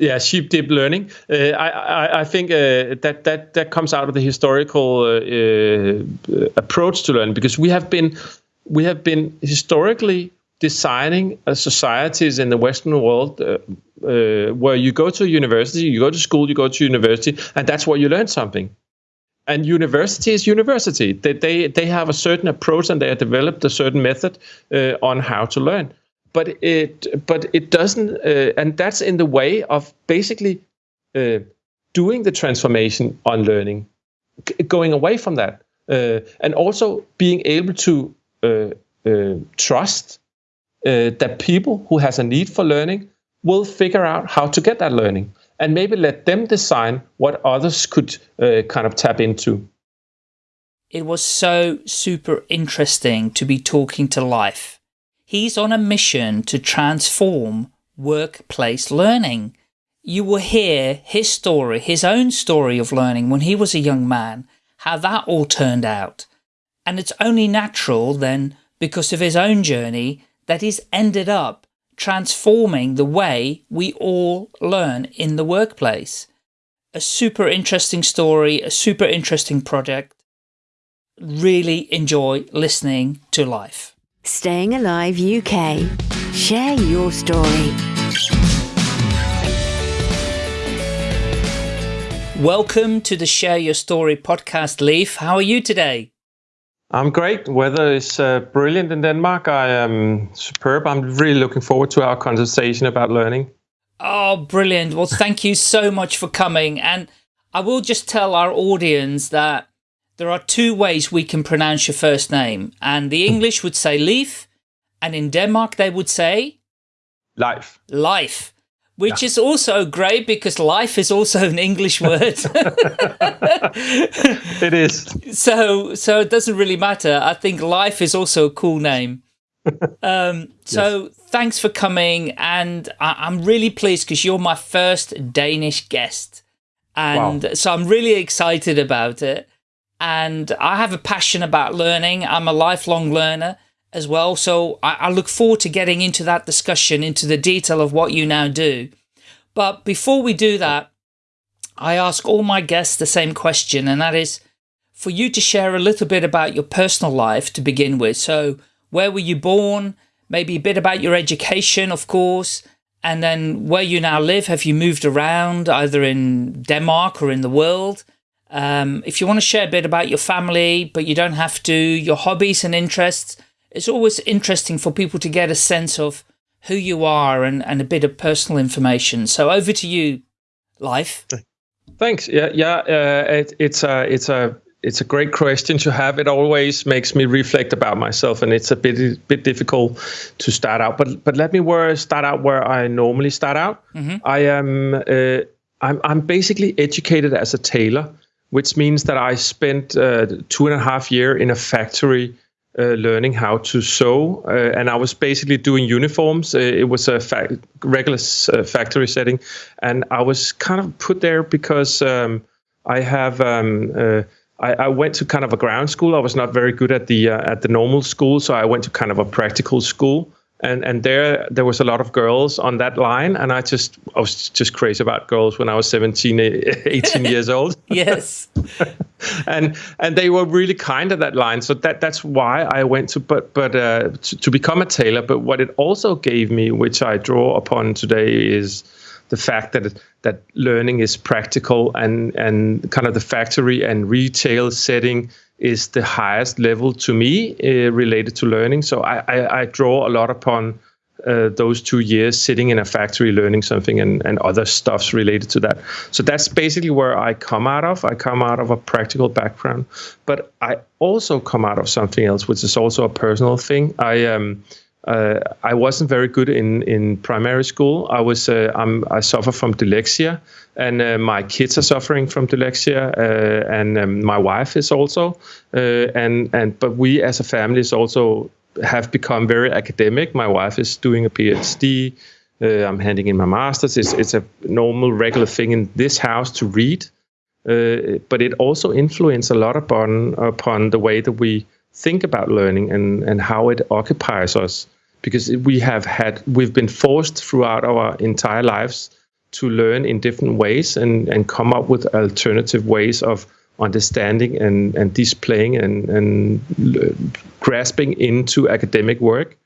Yeah, sheep dip learning. Uh, I, I, I think uh, that that that comes out of the historical uh, uh approach to learning because we have been we have been historically designing societies in the Western world uh, uh, where you go to university, you go to school, you go to university, and that's where you learn something. And university is university. They they, they have a certain approach and they have developed a certain method on how to learn but it but it doesn't uh, and that's in the way of basically uh, doing the transformation on learning going away from that uh, and also being able to uh, uh, trust that people who has a need for learning will figure out how to get that learning and maybe let them design what others could kind of tap into. It was so super interesting to be talking to Leif He's on a mission to transform workplace learning. You will hear his story, his own story of learning when he was a young man, how that all turned out. And it's only natural then, because of his own journey, that he's ended up transforming the way we all learn in the workplace. A super interesting story, a super interesting project. Really enjoy listening to Leif. Staying Alive UK. Share your story. Welcome to the Share Your Story podcast, Leif. How are you today? I'm great. Weather is uh, brilliant in Denmark. I am superb. I'm really looking forward to our conversation about learning. Oh, brilliant. Well, thank you so much for coming. And I will just tell our audience that there are two ways we can pronounce your first name. And the English would say Leif, and in Denmark they would say? Life. Life. Which yeah. is also great because life is also an English word. it is. So, so it doesn't really matter. I think life is also a cool name. Um, so yes. thanks for coming. And I am really pleased because you're my first Danish guest. And wow. so I'm really excited about it and I have a passion about learning. I'm a lifelong learner as well. So I, I, look forward to getting into that discussion, into the detail of what you now do. But before we do that, I ask all my guests the same question, and that is for you to share a little bit about your personal life to begin with. So where were you born? Maybe a bit about your education, of course, and then where you now live. Have you moved around either in Denmark or in the world? Um, if you want to share a bit about your family, but you don't have to, your hobbies and interests, it's always interesting for people to get a sense of who you are and, and a bit of personal information. So over to you, Leif. Thanks. Yeah, yeah. Uh, it, it's a it's a it's a great question to have. It always makes me reflect about myself, and it's a bit bit difficult to start out. But but let me where start out where I normally start out. Mm -hmm. I am uh, I'm I'm basically educated as a tailor which means that I spent uh, two and a half year in a factory uh, learning how to sew, uh, and I was basically doing uniforms. Uh, it was a fa regular uh, factory setting, and I was kind of put there because um, I have. Um, uh, I, I, went to kind of a ground school. I was not very good at the at the normal school, so I went to kind of a practical school and and there there was a lot of girls on that line. And i just i was just crazy about girls when i was 17 18 years old. Yes. And and they were really kind of that line. So that that's why i went to but but uh, to, to become a tailor. But what it also gave me which i draw upon today is the fact that that learning is practical and and kind of the factory and retail setting is the highest level to me uh, related to learning. So I, I, I draw a lot upon uh, those two years sitting in a factory learning something and, and other stuffs related to that. So that's basically where I come out of. I come out of a practical background, but I also come out of something else, which is also a personal thing. I um, uh, I wasn't very good in, in primary school. I was uh, i suffer from dyslexia, and uh, my kids are suffering from dyslexia, uh, and um, my wife is also. Uh, and and but we as a family is also have become very academic. My wife is doing a PhD. Uh, I'm handing in my master's. It's it's a normal regular thing in this house to read, but it also influences a lot upon upon the way that we think about learning and, and how it occupies us because we have had we've been forced throughout our entire lives to learn in different ways and and come up with alternative ways of understanding and and displaying and and grasping into academic work.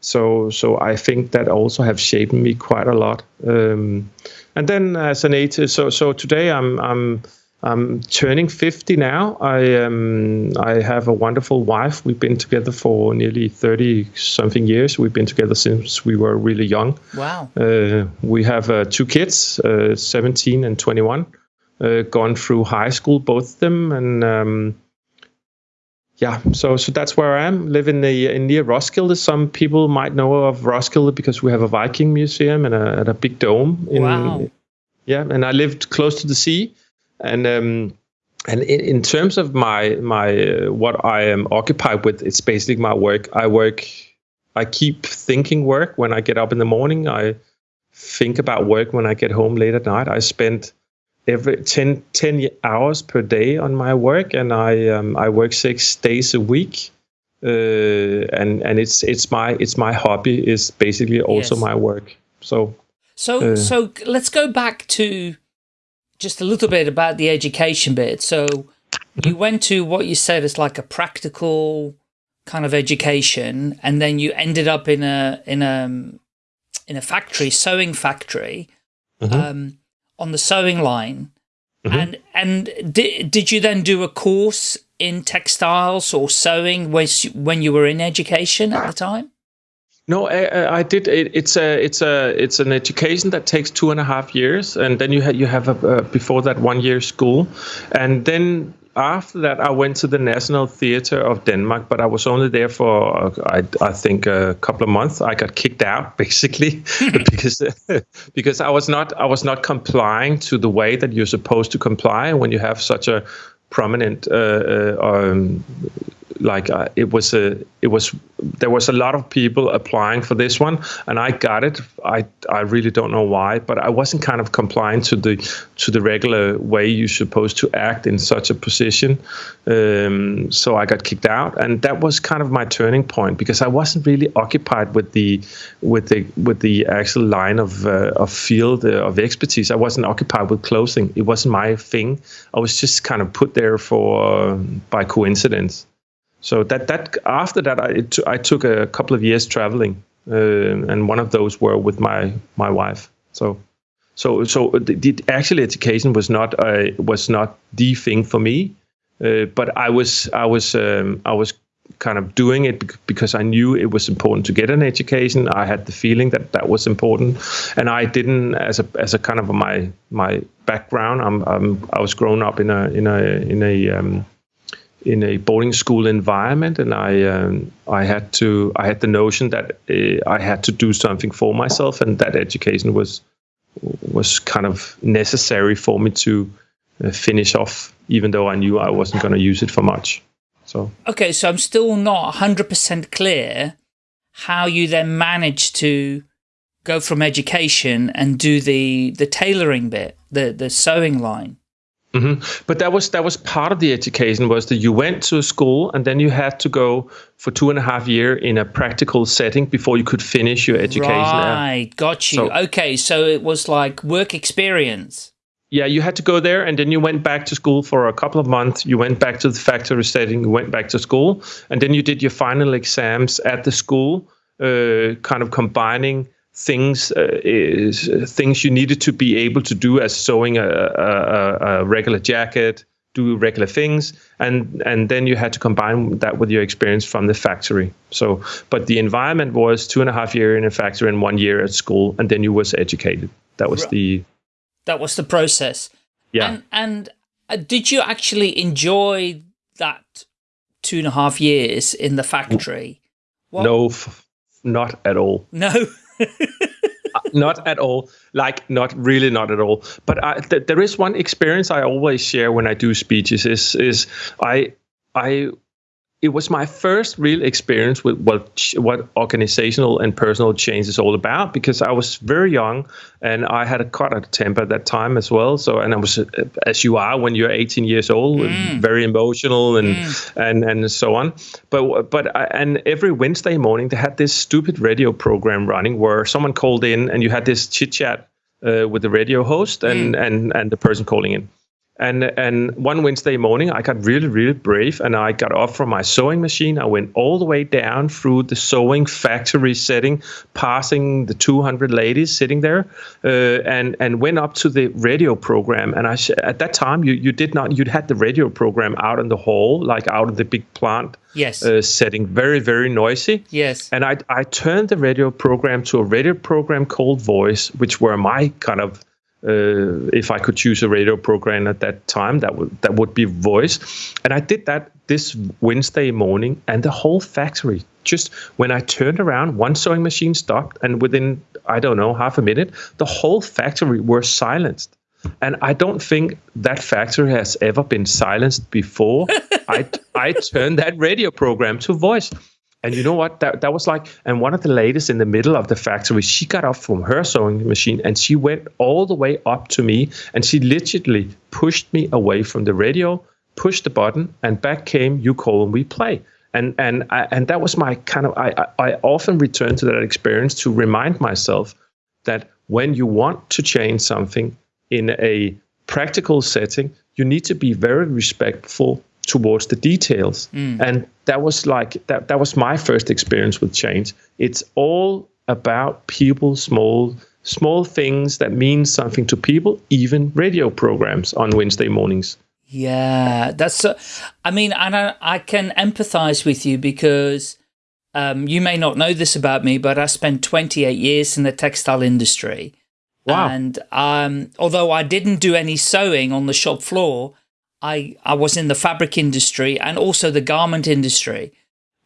So so I think that also have shaped me quite a lot. Um, and then as an age so so today I'm I'm I'm turning 50 now. I um, I have a wonderful wife. We've been together for nearly 30 something years. We've been together since we were really young. Wow. Uh, we have uh, two kids, uh, 17 and 21, uh, gone through high school, both of them, and um, yeah. So so that's where I am. Live in the in near Roskilde. Some people might know of Roskilde because we have a Viking museum and a, and a big dome. In, wow. Yeah, and I lived close to the sea and um, and in, in, terms of my my uh, what I am occupied with, it's basically my work. I work. I keep thinking work when I get up in the morning. I think about work when I get home late at night. I spend every 10, 10 hours per day on my work, and I um, I work six days a week. Uh, and and it's it's my it's my hobby is basically also yes. my work. So so uh, so let's go back to just a little bit about the education bit. So you went to what you said is like a practical kind of education, and then you ended up in a in a in a factory, sewing factory, mm -hmm. um, on the sewing line. Mm -hmm. And and did did you then do a course in textiles or sewing when when you were in education at the time? No, I, I did. It, it's a it's a it's an education that takes two and a half years, and then you have you have a, uh, before that one year school, and then after that I went to the National Theatre of Denmark, but I was only there for uh, I I think a couple of months. I got kicked out basically because because I was not I was not complying to the way that you're supposed to comply when you have such a prominent uh, uh, um, like uh, it was a it was there was a lot of people applying for this one and I got it. I I really don't know why but I wasn't kind of complying to the to the regular way you're supposed to act in such a position. Um, so I got kicked out and that was kind of my turning point because I wasn't really occupied with the with the with the actual line of uh, of field uh, of expertise. I wasn't occupied with closing. It wasn't my thing. I was just kind of put there for by coincidence so that that after that I, I took a couple of years traveling, uh, and one of those were with my my wife. So so so the, the actual education was not uh, was not the thing for me, uh, but I was I was um, I was kind of doing it because I knew it was important to get an education. I had the feeling that that was important, and I didn't as a as a kind of my my background. I'm, I'm I was grown up in a in a in a um, in a boarding school environment, and I um, I had to I had the notion that uh, I had to do something for myself, and that education was was kind of necessary for me to uh, finish off, even though I knew I wasn't going to use it for much. So okay, so I'm still not 100% clear how you then managed to go from education and do the the tailoring bit, the the sewing line. Mm -hmm. But that was that was part of the education was that you went to a school and then you had to go for two and a half year in a practical setting before you could finish your education. Right, got you. So, okay, so it was like work experience. Yeah, you had to go there and then you went back to school for a couple of months. You went back to the factory setting, you went back to school, and then you did your final exams at the school, uh, kind of combining things uh, is, uh, things you needed to be able to do as sewing a, a, a, regular jacket do regular things and and then you had to combine that with your experience from the factory. So but the environment was two and a half year in a factory and one year at school and then you was educated. That was the that was the process. Yeah. And, and uh, did you actually enjoy that two and a half years in the factory? What? no not at all. No Uh, not at all. Like, not really, not at all. But I, th there is one experience I always share when I do speeches. Is is I I it was my first real experience with what what organizational and personal change is all about because I was very young and I had a cut of temper at that time as well. So and I was as you are when you're 18 years old, mm. very emotional and mm. and and so on. But but I, and every Wednesday morning they had this stupid radio program running where someone called in and you had this chit chat uh, with the radio host and, mm. and, and the person calling in. And and one Wednesday morning, I got really really brave, and I got off from my sewing machine. I went all the way down through the sewing factory setting, passing the 200 ladies sitting there, uh, and and went up to the radio program. And I at that time you you did not you'd had the radio program out in the hall, like out of the big plant yes. Uh, setting, very very noisy. Yes. And I I turned the radio program to a radio program called Voice, which were my kind of uh, if I could choose a radio program at that time, that would that would be Voice, and I did that this Wednesday morning, and the whole factory just when I turned around, one sewing machine stopped, and within I don't know half a minute, the whole factory were silenced. And I don't think that factory has ever been silenced before. I I turned that radio program to voice. And you know what? That that was like, and one of the ladies in the middle of the factory, she got off from her sewing machine and she went all the way up to me and she literally pushed me away from the radio, pushed the button, and back came you call and we play. And and I, and that was my kind of I I often return to that experience to remind myself that when you want to change something in a practical setting, you need to be very respectful towards the details. Mm. And that was like that that was my first experience with change. It's all about people, small small things that mean something to people, even radio programs on Wednesday mornings. Yeah, that's. Uh, I mean, and I, I can empathize with you because um, you may not know this about me, but I spent 28 years in the textile industry. Wow. And um, although I didn't do any sewing on the shop floor, I, I was in the fabric industry and also the garment industry.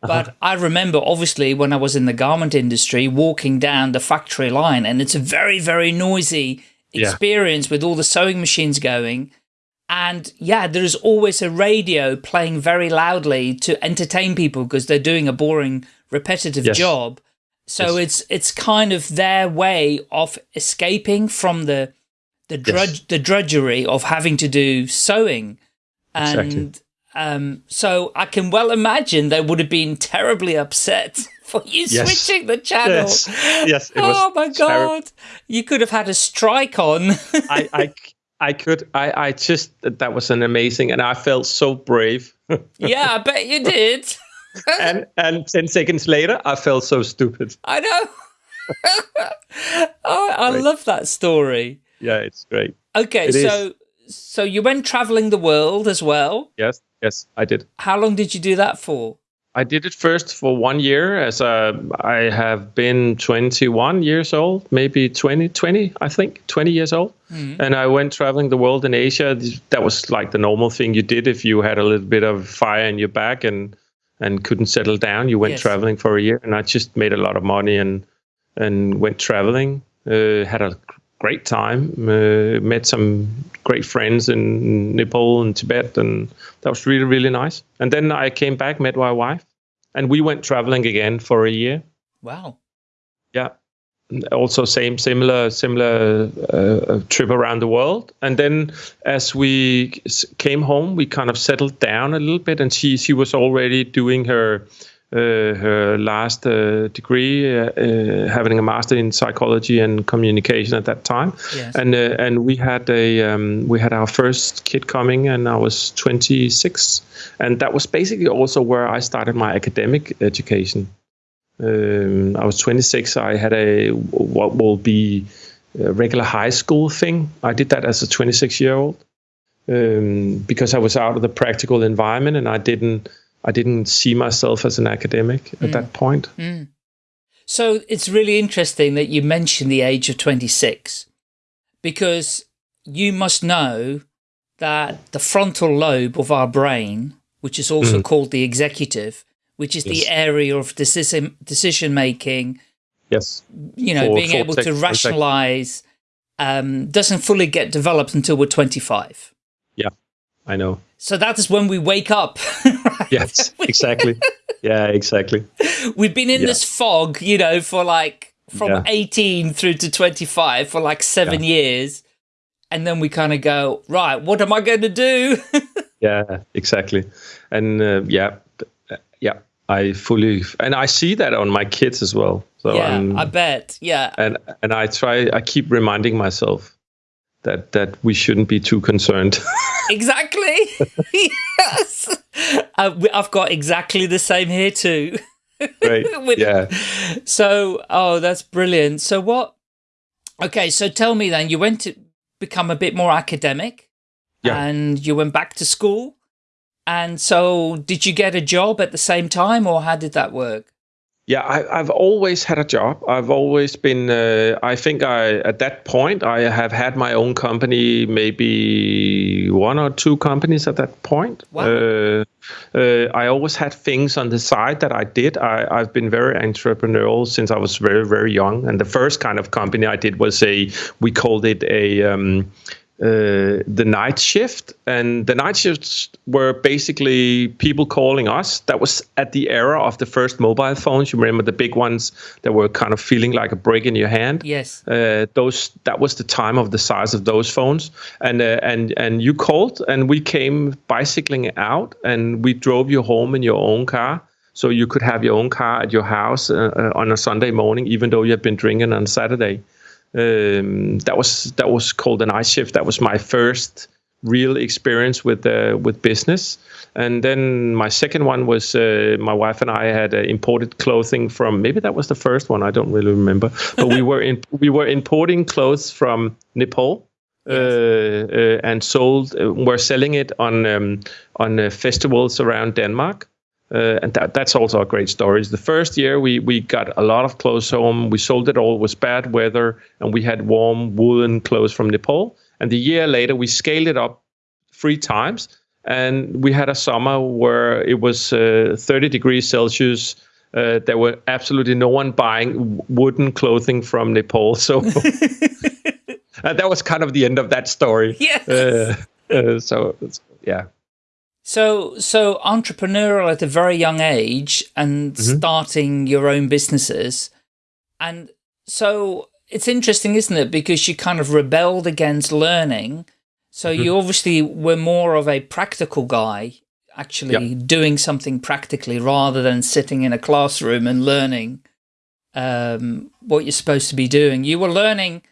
Uh-huh. But uh -huh. I remember, obviously, when I was in the garment industry, walking down the factory line, and it's a very, very noisy experience yeah. with all the sewing machines going. And yeah, there is always a radio playing very loudly to entertain people because they're doing a boring, repetitive yes. job. So yes. it's it's kind of their way of escaping from the the drudge yes. the drudgery of having to do sewing. And exactly. um, so I can well imagine they would have been terribly upset for you yes. switching the channel. Yes, yes oh my God. You could have had a strike on. I, I, I could. I, I just, that was an amazing, and I felt so brave. yeah, I bet you did. and and 10 seconds later, I felt so stupid. I know. oh, I great. love that story. Yeah, it's great. Okay, it so is so you went traveling the world as well? Yes, yes, I did. How long did you do that for? I did it first for one year as a, I have been 21 years old, maybe 20, 20, I think, 20 years old. Mm-hmm. And I went traveling the world in Asia. That was like the normal thing you did if you had a little bit of fire in your back and, and couldn't settle down. You went yes. traveling for a year. And I just made a lot of money and, and went traveling. Uh, had a great time. Uh, met some great friends in Nepal and Tibet, and that was really really nice. And then I came back, met my wife, and we went traveling again for a year. Wow. Yeah. Also, same similar similar uh, trip around the world, and then as we came home, we kind of settled down a little bit, and she she was already doing her uh, her last uh, degree, uh, having a master in psychology and communication at that time. Yes. And and we had a um, we had our first kid coming, and I was 26, and that was basically also where I started my academic education. Um, I was 26. I had a what will be a regular high school thing. I did that as a 26 year old um, because I was out of the practical environment and I didn't I didn't see myself as an academic at mm. that point. Mm. So it's really interesting that you mentioned the age of 26 because you must know that the frontal lobe of our brain, which is also mm. called the executive, which is yes. the area of decision decision making. Yes. You know, for, being able to rationalize um, doesn't fully get developed until we're 25. I know. So that is when we wake up. right? Yes, exactly. yeah, exactly. We've been in yeah. this fog, you know, for like from yeah. 18 through to 25 for like seven yeah. years. And then we kind of go, right, what am I going to do? yeah, exactly. And uh, yeah, uh, yeah. I fully and I see that on my kids as well. So yeah, I'm, I bet. Yeah, and and I try. I keep reminding myself that that we shouldn't be too concerned. exactly. yes, uh, I've got exactly the same here too. Right. With, yeah. So, oh, that's brilliant. So, what? Okay, so tell me then. You went to become a bit more academic. Yeah. And you went back to school. And so, did you get a job at the same time, or how did that work? Yeah, I, have always had a job. I've always been. Uh, I think I at that point I have had my own company, maybe one or two companies at that point. Wow. Uh, uh, I always had things on the side that I did. I, have been very entrepreneurial since I was very very young. And the first kind of company I did was a we called it a um, uh, the night shift, and the night shifts were basically people calling us. That was at the era of the first mobile phones. You remember the big ones that were kind of feeling like a brick in your hand. Yes. Uh, those that was the time of the size of those phones, and uh, and and you called, and we came bicycling out, and we drove you home in your own car. So you could have your own car at your house uh, uh, on a Sunday morning, even though you had been drinking on Saturday. Um, that was that was called an ice shift. That was my first real experience with uh, with business. And then my second one was uh, my wife and I had uh, imported clothing from maybe that was the first one. I don't really remember, but we were in we were importing clothes from Nepal. Yes. Uh, uh, and sold. Uh, we're selling it on um, on festivals around Denmark, uh, and that, that's also a great story. The first year we, we got a lot of clothes home. We sold it all. It was bad weather, and we had warm woolen clothes from Nepal. And the year later, we scaled it up three times, and we had a summer where it was uh, 30 degrees Celsius. Uh, there were absolutely no one buying wooden clothing from Nepal. So and that was kind of the end of that story. Yes. Uh, uh, so yeah. So, so entrepreneurial at a very young age and mm -hmm. starting your own businesses. And so it's interesting, isn't it? Because you kind of rebelled against learning. So mm -hmm. you obviously were more of a practical guy, actually doing something practically rather than sitting in a classroom and learning um, what you're supposed to be doing. You were learning,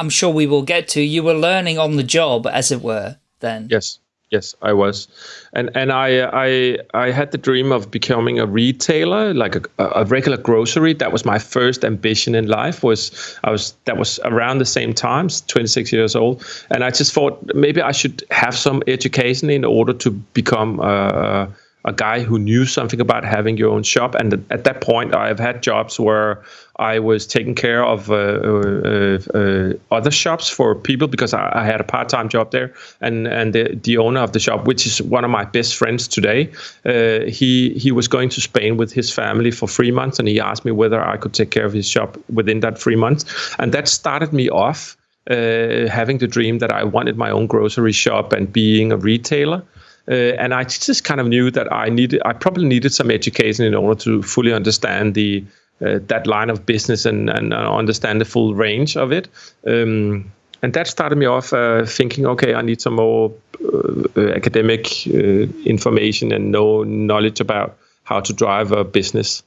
I'm sure we will get to, you were learning on the job, as it were, then. Yes. Yes, I was, and and I I I had the dream of becoming a retailer, like a, a regular grocery. That was my first ambition in life. Was I was that was around the same time, 26 years old, and I just thought maybe I should have some education in order to become a, a guy who knew something about having your own shop. And at that point, I've had jobs where I was taking care of uh, uh, uh, other shops for people because I, I had a part-time job there, and and the, the owner of the shop, which is one of my best friends today, uh, he he was going to Spain with his family for three months, and he asked me whether I could take care of his shop within that three months, and that started me off. Uh, having the dream that I wanted my own grocery shop and being a retailer, uh, and I just kind of knew that I needed, I probably needed some education in order to fully understand the uh, that line of business and, and understand the full range of it. Um, and that started me off uh, thinking, okay, I need some more uh, academic uh, information and know knowledge about how to drive a business.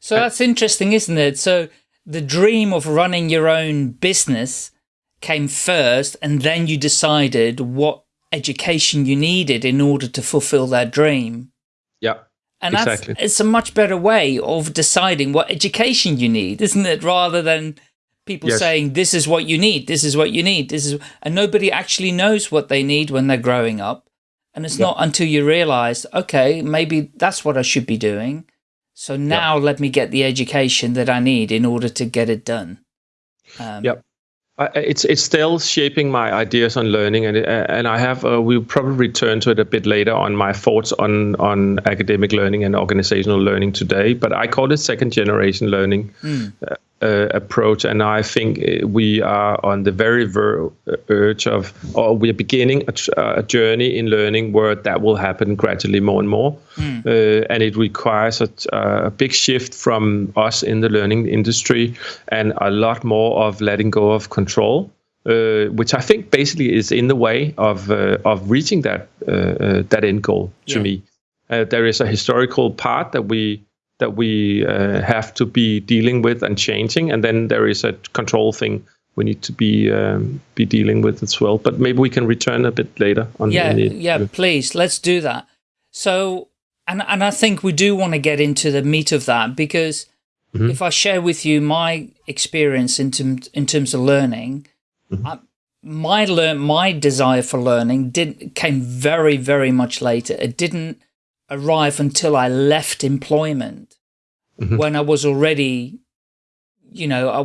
So that's interesting, isn't it? So the dream of running your own business came first, and then you decided what education you needed in order to fulfill that dream. Yeah. And exactly. that's it's a much better way of deciding what education you need, isn't it? Rather than people yes. saying this is what you need, this is what you need, this is and nobody actually knows what they need when they're growing up. And it's not until you realize, okay, maybe that's what I should be doing. So now let me get the education that I need in order to get it done. Um, yep it's it's still shaping my ideas on learning, and and I have uh, we'll probably return to it a bit later on my thoughts on on academic learning and organizational learning today. But I call it second generation learning. Mm. Uh, uh, approach, and I think uh, we are on the very ver- urge of, or we are beginning a, a, journey in learning where that will happen gradually more and more, mm. uh, and it requires a, a, big shift from us in the learning industry, and a lot more of letting go of control. Uh, which I think basically is in the way of uh, of reaching that uh, that end goal to yeah. me. there is a historical part that we that we uh, have to be dealing with and changing, and then there is a control thing we need to be um, be dealing with as well. But maybe we can return a bit later on. Yeah, the, yeah, please, let's do that. So, and and I think we do want to get into the meat of that because mm -hmm. if I share with you my experience in terms in terms of learning, mm -hmm. I, my learn my desire for learning did came very very much later. It didn't arrive until I left employment mm -hmm. when I was already, you know, I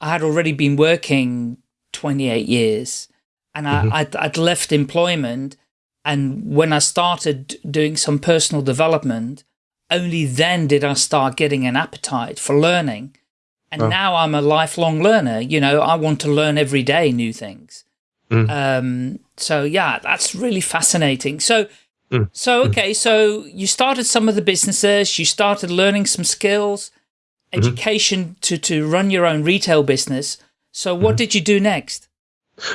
I had already been working 28 years and I, mm -hmm. I'd, I'd left employment. And when I started doing some personal development, only then did I start getting an appetite for learning. And oh. now I'm a lifelong learner. You know, I want to learn every day new things. Mm. Um, so yeah, that's really fascinating. So, mm. so, mm. okay. So you started some of the businesses, you started learning some skills Mm-hmm. education mm -hmm. to to run your own retail business. So what mm -hmm. did you do next?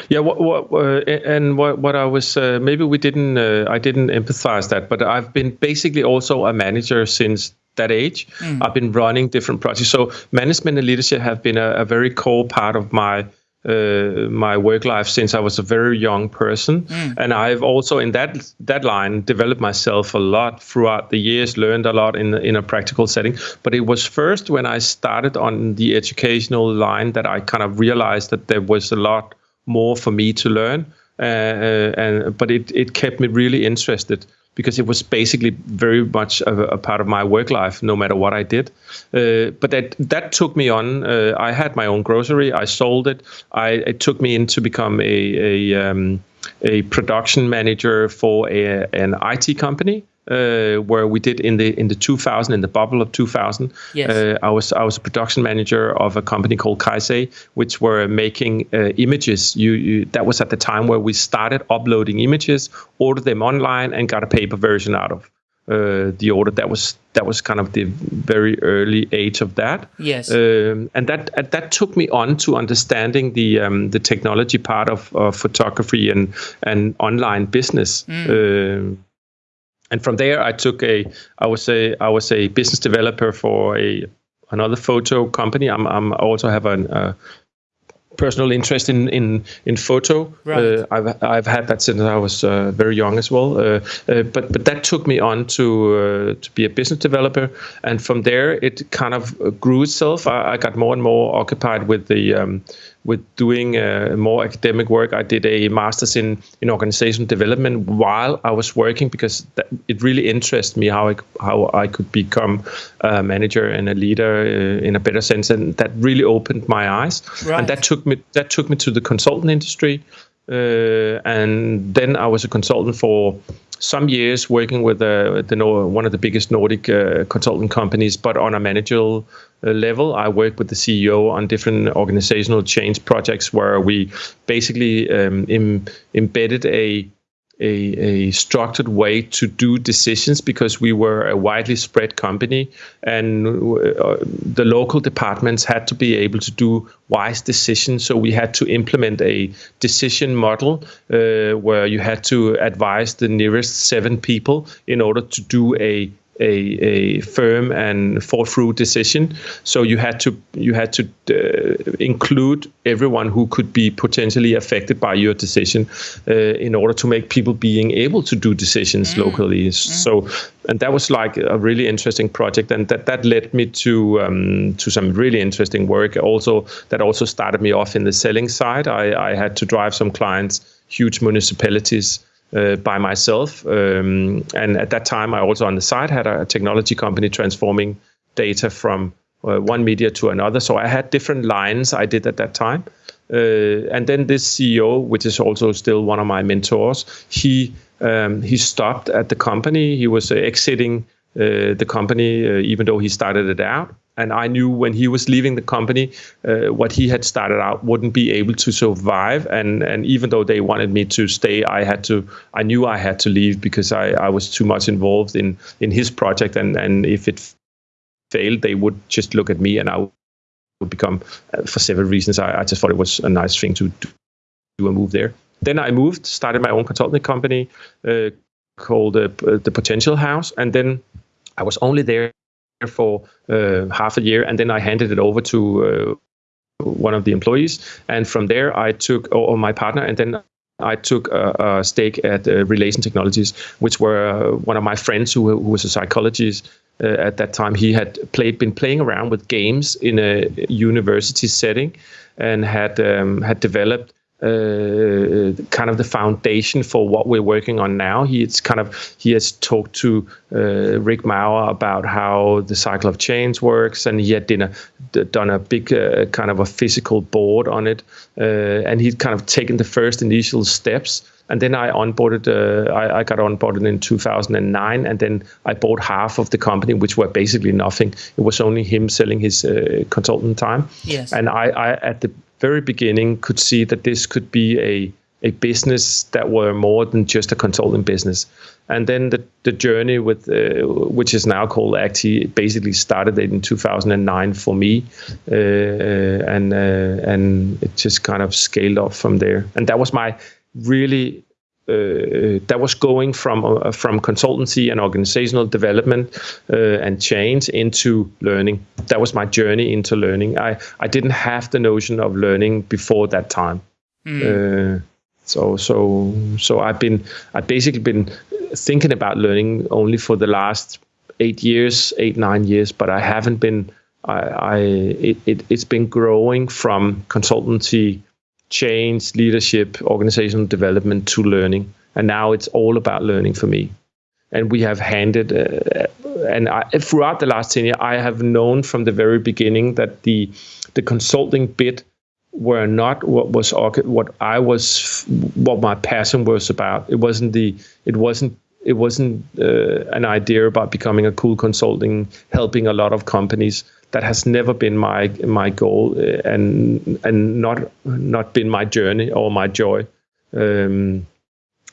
Yeah, what, what uh, and what what I was uh, maybe we didn't uh, I didn't empathize that, but I've been basically also a manager since that age. Mm. I've been running different projects, so management and leadership have been a, a very core part of my uh, my work life since I was a very young person, mm. and I've also in that that line developed myself a lot throughout the years, learned a lot in in a practical setting. But it was first when I started on the educational line that I kind of realized that there was a lot more for me to learn, uh, uh and but it it kept me really interested because it was basically very much a, a, part of my work life, no matter what I did. Uh, but that that took me on. Uh, I had my own grocery. I sold it. I, it took me in to become a a, um, a production manager for a, an IT company uh, where we did in the in the 2000 in the bubble of 2000. Yes. Uh, I was I was a production manager of a company called Kaisei, which were making uh, images. You, you, that was at the time where we started uploading images, ordered them online, and got a paper version out of uh, the order. That was that was kind of the very early age of that. Yes. Um, and that that took me on to understanding the um, the technology part of, of photography and and online business. Mm. And from there I took a I was a I was a business developer for a another photo company. I'm I'm I also have an uh, personal interest in in in photo. Right. Uh, I've I've had that since I was uh, very young as well. Uh, uh but but that took me on to uh, to be a business developer, and from there it kind of grew itself. I, I got more and more occupied with the um, with doing uh, more academic work. I did a master's in in organizational development while I was working because that, it really interested me how I how I could become a manager and a leader uh, in a better sense, and that really opened my eyes. Right. And that took me that took me to the consultant industry, uh, and then I was a consultant for some years working with uh, the one of the biggest Nordic uh, consulting companies, but on a managerial uh, level. I work with the CEO on different organizational change projects where we basically um, Im embedded a a, a, structured way to do decisions because we were a widely spread company and uh, the local departments had to be able to do wise decisions. So we had to implement a decision model uh, where you had to advise the nearest seven people in order to do a a, a firm and thought through decision. So you had to you had to uh, include everyone who could be potentially affected by your decision uh, in order to make people being able to do decisions mm. locally. Mm. So and that was like a really interesting project, and that that led me to um, to some really interesting work. Also that also started me off in the selling side. I, I had to drive some clients, huge municipalities uh, by myself. Um, and at that time, I also on the side had a technology company transforming data from uh, one media to another. So I had different lines I did at that time. Uh, and then this CEO, which is also still one of my mentors, he um, he stopped at the company. He was exiting uh, the company, uh, even though he started it out and I knew when he was leaving the company, uh, what he had started out wouldn't be able to survive. And and even though they wanted me to stay, I had to. I knew I had to leave because I, I was too much involved in in his project. And and if it failed, they would just look at me, and I would become, uh, for several reasons. I, I just thought it was a nice thing to do a move there. Then I moved, started my own consulting company uh, called uh, the Potential House, and then I was only there for uh, half a year, and then I handed it over to uh, one of the employees. And from there, I took, or, my partner, and then I took a, a stake at uh, Relation Technologies, which were uh, one of my friends who, who was a psychologist uh, at that time. He had played, been playing around with games in a university setting, and had um, had developed uh, kind of the foundation for what we're working on now. He's kind of he has talked to uh, Rick Maurer about how the cycle of change works, and he had done a, done a big uh, kind of a physical board on it, uh, and he'd kind of taken the first initial steps. And then I onboarded. Uh, I, I, got onboarded in 2009, and then I bought half of the company, which were basically nothing. It was only him selling his uh, consultant time. Yes. And I, I, at the very beginning could see that this could be a a business that were more than just a consulting business. And then the, the journey with uh, which is now called Actee basically started in 2009 for me, uh, and uh, and it just kind of scaled up from there. And that was my really uh, that was going from uh, from consultancy and organizational development uh, and change into learning. That was my journey into learning. I I didn't have the notion of learning before that time. Mm. so so so I've been I've basically been thinking about learning only for the last eight years, eight nine years, but I haven't been. I, I it, it it's been growing from consultancy change, leadership, organizational development to learning. And now it's all about learning for me. And we have handed, uh, and I, throughout the last 10 years, I have known from the very beginning that the, the consulting bit were not what was what I was, what my passion was about. It wasn't the, it wasn't it wasn't uh, an idea about becoming a cool consulting, helping a lot of companies that has never been my my goal uh, and and not not been my journey or my joy. Um,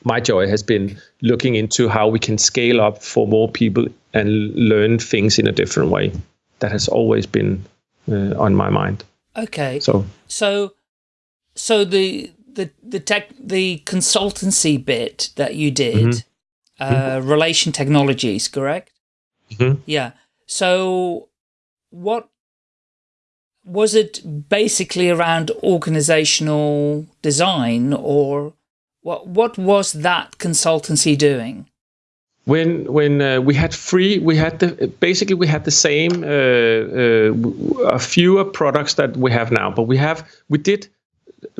my joy has been looking into how we can scale up for more people and learn things in a different way. That has always been uh, on my mind. Okay. So so so the the the tech the consultancy bit that you did, mm -hmm. uh, mm -hmm. relation technologies, correct? Mm -hmm. Yeah. So what was it basically around organizational design or what what was that consultancy doing? When when uh, we had free we had the basically we had the same uh, uh, fewer products that we have now but we have we did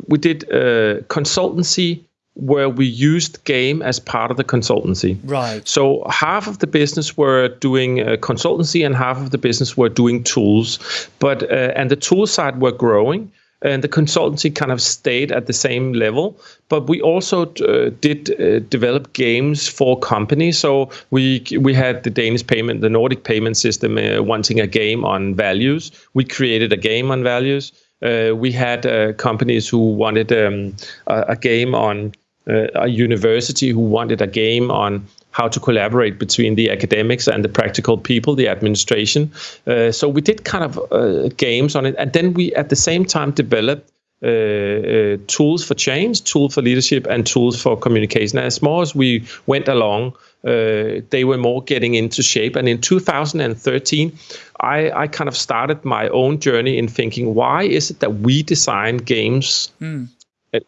we did uh, consultancy where we used game as part of the consultancy. Right. So half of the business were doing uh, consultancy and half of the business were doing tools, but uh, and the tool side were growing. And the consultancy kind of stayed at the same level, but we also uh, did uh, develop games for companies. So we we had the Danish payment, the Nordic payment system, uh, wanting a game on values. We created a game on values. Uh, we had uh, companies who wanted um, a, a, game on a university who wanted a game on how to collaborate between the academics and the practical people, the administration. Uh, so we did kind of uh, games on it, and then we at the same time developed uh, uh, tools for change, tools for leadership, and tools for communication. As more as we went along, uh, they were more getting into shape. And in 2013, I, I, kind of started my own journey in thinking, why is it that we design games? Mm.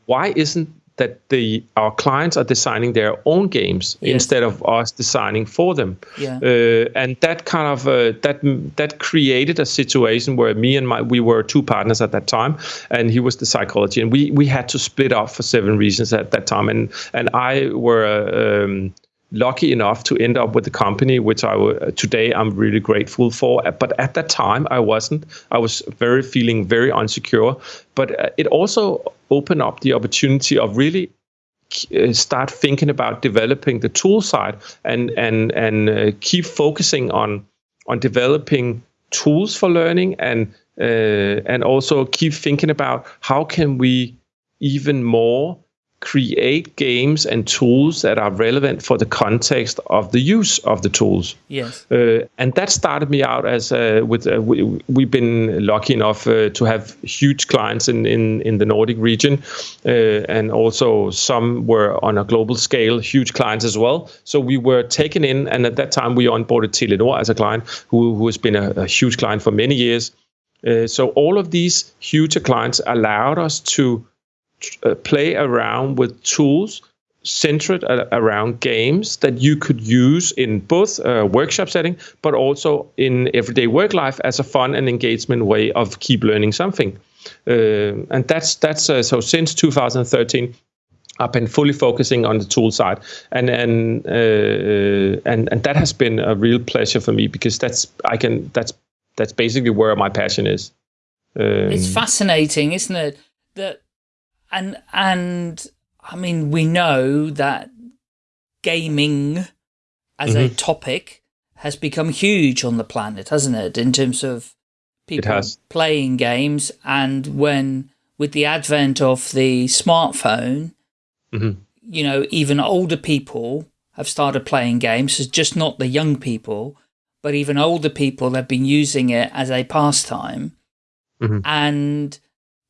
Why isn't that the our clients are designing their own games yes. instead of us designing for them. Yeah. Uh, and that kind of uh, that that created a situation where me and my we were two partners at that time, and he was the psychology, and we we had to split up for seven reasons at that time, and and I were. Um, lucky enough to end up with the company, which I today I'm really grateful for. But at that time, I wasn't. I was very feeling very insecure. But uh, it also opened up the opportunity of really uh, start thinking about developing the tool side and and and uh, keep focusing on on developing tools for learning and uh, and also keep thinking about how can we even more create games and tools that are relevant for the context of the use of the tools. Yes. Uh, and that started me out as uh, with uh, we, we've been lucky enough uh, to have huge clients in in, in the Nordic region, uh, and also some were on a global scale, huge clients as well. So we were taken in, and at that time we onboarded Telenor as a client, who who has been a, a huge client for many years. Uh, so all of these huge clients allowed us to uh, play around with tools centered around games that you could use in both uh, workshop setting but also in everyday work life as a fun and engagement way of keep learning something uh, and that's that's uh, so since 2013 I've been fully focusing on the tool side, and and uh, and and that has been a real pleasure for me because that's I can that's that's basically where my passion is. Um, it's fascinating, isn't it? That and and I mean, we know that gaming as mm -hmm. a mm-hmm. topic has become huge on the planet, hasn't it? In terms of people playing games, and when with the advent of the smartphone, mm -hmm. you know, even older people have started playing games. It's just not the young people, but even older people have been using it as a pastime. Mm -hmm. And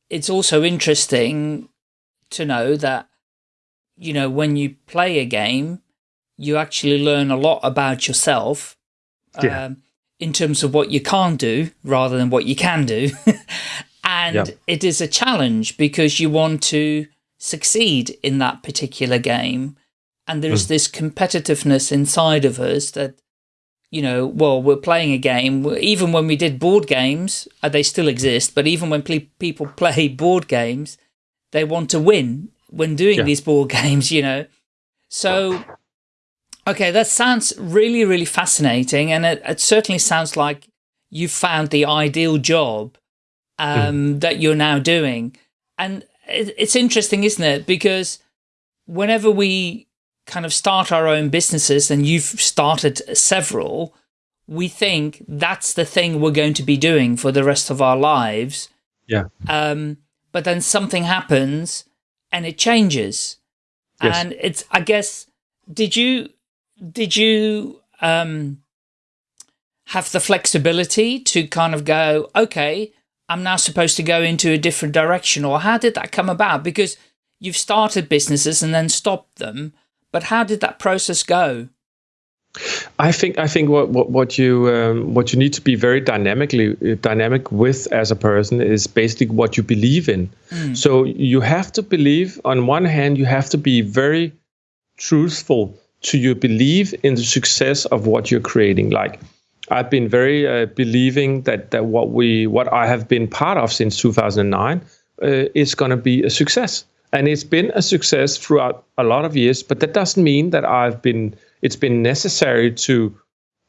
it's also interesting to know that, you know, when you play a game, you actually learn a lot about yourself yeah. um, in terms of what you can't do rather than what you can do. and yep. it is a challenge because you want to succeed in that particular game. And there's mm. this competitiveness inside of us that, you know, well, we're playing a game. Even when we did board games, uh, they still exist, but even when people play board games, they want to win when doing yeah. these board games, you know. So, okay, that sounds really, really fascinating. And it, it certainly sounds like you found the ideal job um, mm. that you're now doing. And it, it's interesting, isn't it? Because whenever we kind of start our own businesses, and you've started several, we think that's the thing we're going to be doing for the rest of our lives. Yeah. Um, but then something happens and it changes. Yes. And it's, I guess, did you, did you, um, have the flexibility to kind of go, okay, I'm now supposed to go into a different direction or how did that come about? Because you've started businesses and then stopped them, but how did that process go? I think I think what what, what you um, what you need to be very dynamically dynamic with as a person is basically what you believe in. Mm. So you have to believe on one hand you have to be very truthful to your belief in the success of what you're creating. Like I've been very uh, believing that that what we what I have been part of since 2009 uh, is going to be a success, and it's been a success throughout a lot of years. But that doesn't mean that I've been it's been necessary to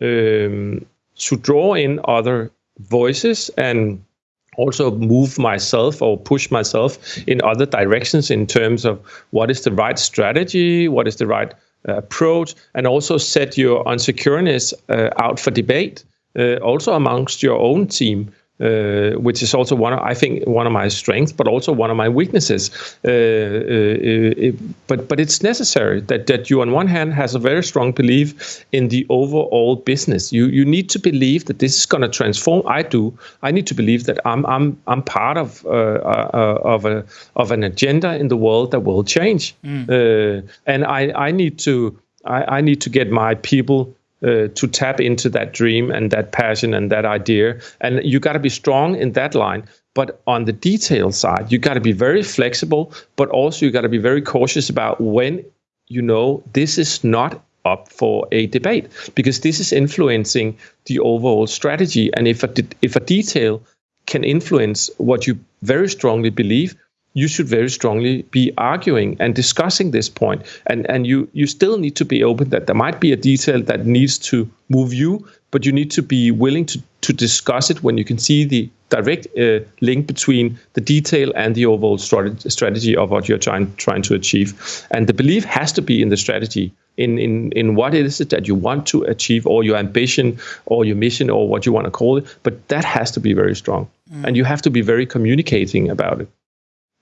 um, to draw in other voices and also move myself or push myself in other directions in terms of what is the right strategy, what is the right uh, approach, and also set your unsecureness uh, out for debate, uh, also amongst your own team uh, which is also one of, I think one of my strengths, but also one of my weaknesses. Uh, uh, it, but but it's necessary that that you on one hand has a very strong belief in the overall business. You you need to believe that this is going to transform. I do. I need to believe that I'm I'm I'm part of uh, uh, of a of an agenda in the world that will change. Mm. and I I need to I, I need to get my people uh, to tap into that dream and that passion and that idea. And you got to be strong in that line. But on the detail side, you got to be very flexible, but also you got to be very cautious about when you know this is not up for a debate because this is influencing the overall strategy. And if a, if a detail can influence what you very strongly believe, you should very strongly be arguing and discussing this point. And and you you still need to be open that there might be a detail that needs to move you, but you need to be willing to to discuss it when you can see the direct uh, link between the detail and the overall strategy of what you're trying trying to achieve. And the belief has to be in the strategy. In, in, in what it is that you want to achieve or your ambition or your mission or what you want to call it but that has to be very strong mm. and you have to be very communicating about it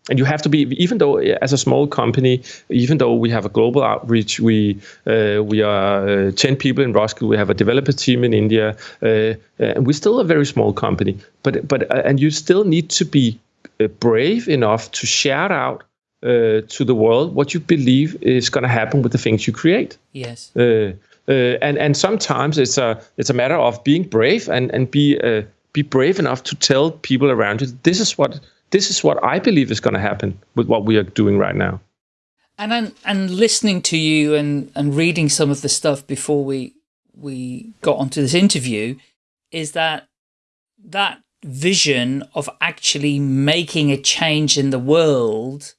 and you have to be even though as a small company even though we have a global outreach we uh, we are uh, 10 people in Roskilde we have a developer team in India uh, and we're still a very small company. But but uh, and you still need to be uh, brave enough to shout out uh, to the world what you believe is going to happen with the things you create. Yes. And and sometimes it's a it's a matter of being brave and and be be brave enough to tell people around you this is what this is what I believe is going to happen with what we are doing right now. And and, and listening to you and, and reading some of the stuff before we we got onto this interview is that that vision of actually making a change in the world,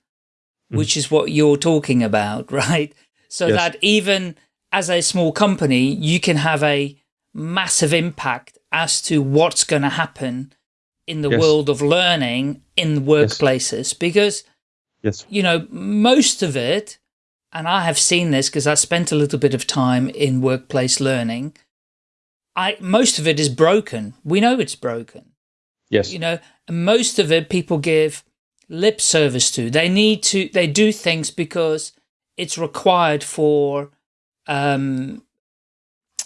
mm. which is what you're talking about, right? So yes. that even as a small company, you can have a massive impact as to what's going to happen in the yes. world of learning in workplaces yes. because, yes. you know, most of it, and I have seen this because I spent a little bit of time in workplace learning, I most of it is broken. We know it's broken. Yes. You know, most of it people give lip service to. They need to, they do things because it's required for, um,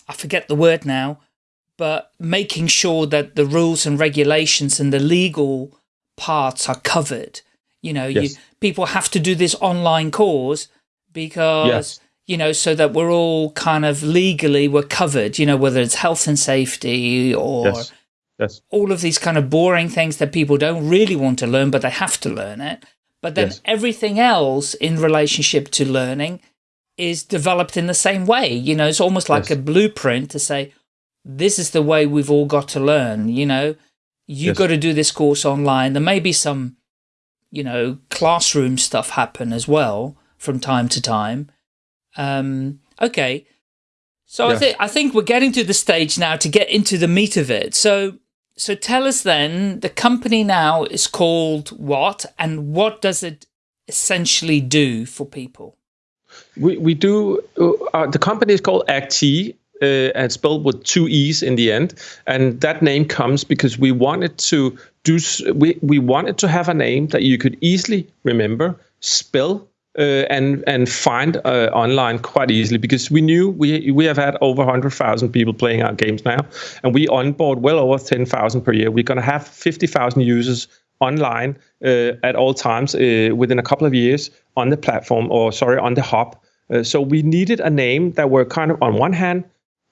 I forget the word now, but making sure that the rules and regulations and the legal parts are covered. You know, yes. you, people have to do this online course because, yes. you know, so that we're all kind of legally we're covered, you know, whether it's health and safety or yes. Yes. all of these kind of boring things that people don't really want to learn, but they have to learn it. But then everything else in relationship to learning is developed in the same way. You know, it's almost like a blueprint to say, this is the way we've all got to learn, you know, you yes. got to do this course online. There may be some, you know, classroom stuff happen as well from time to time. Um, okay. So yeah. I think, I think we're getting to the stage now to get into the meat of it. So, so tell us then, the company now is called what, and what does it essentially do for people? We, we do, uh, the company is called Actee, uh, and spelled with two e's in the end. And that name comes because we wanted to do we we wanted to have a name that you could easily remember, spell. Uh, and and find uh, online quite easily because we knew we we have had over 100,000 people playing our games now, and we onboard well over 10,000 per year. We're going to have 50,000 users online uh, at all times uh, within a couple of years on the platform, or sorry, on the hub. Uh, so we needed a name that were kind of on one hand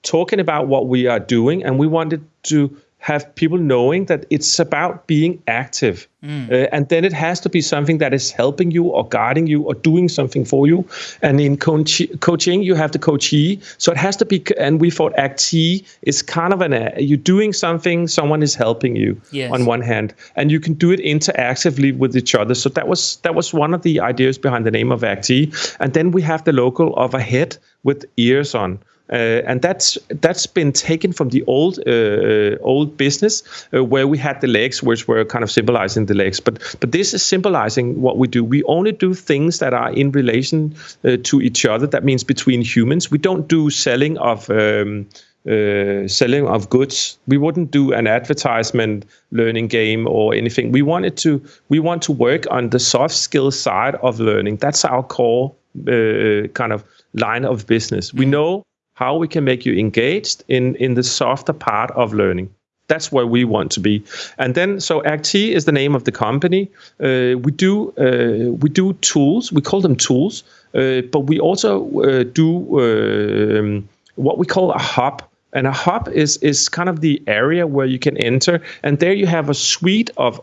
talking about what we are doing, and we wanted to have people knowing that it's about being active. Mm. Uh, and then it has to be something that is helping you or guiding you or doing something for you. And in coaching, you have the coachee. So it has to be, and we thought actee is kind of an, uh, you're doing something, someone is helping you yes. on one hand, and you can do it interactively with each other. So that was, that was one of the ideas behind the name of actee. And then we have the logo of a head with ears on. Uh, and that's that's been taken from the old uh, uh, old business uh, where we had the legs, which were kind of symbolizing the legs. But but this is symbolizing what we do. We only do things that are in relation uh, to each other. That means between humans. We don't do selling of. Um, uh, selling of goods. We wouldn't do an advertisement learning game or anything. We wanted to we want to work on the soft skill side of learning. That's our core kind of line of business. We know how we can make you engaged in, in the softer part of learning. That's where we want to be. And then, so Actee is the name of the company. Uh, we do uh, we do tools. We call them tools, uh, but we also uh, do um, what we call a hub. And a hub is is kind of the area where you can enter, and there you have a suite of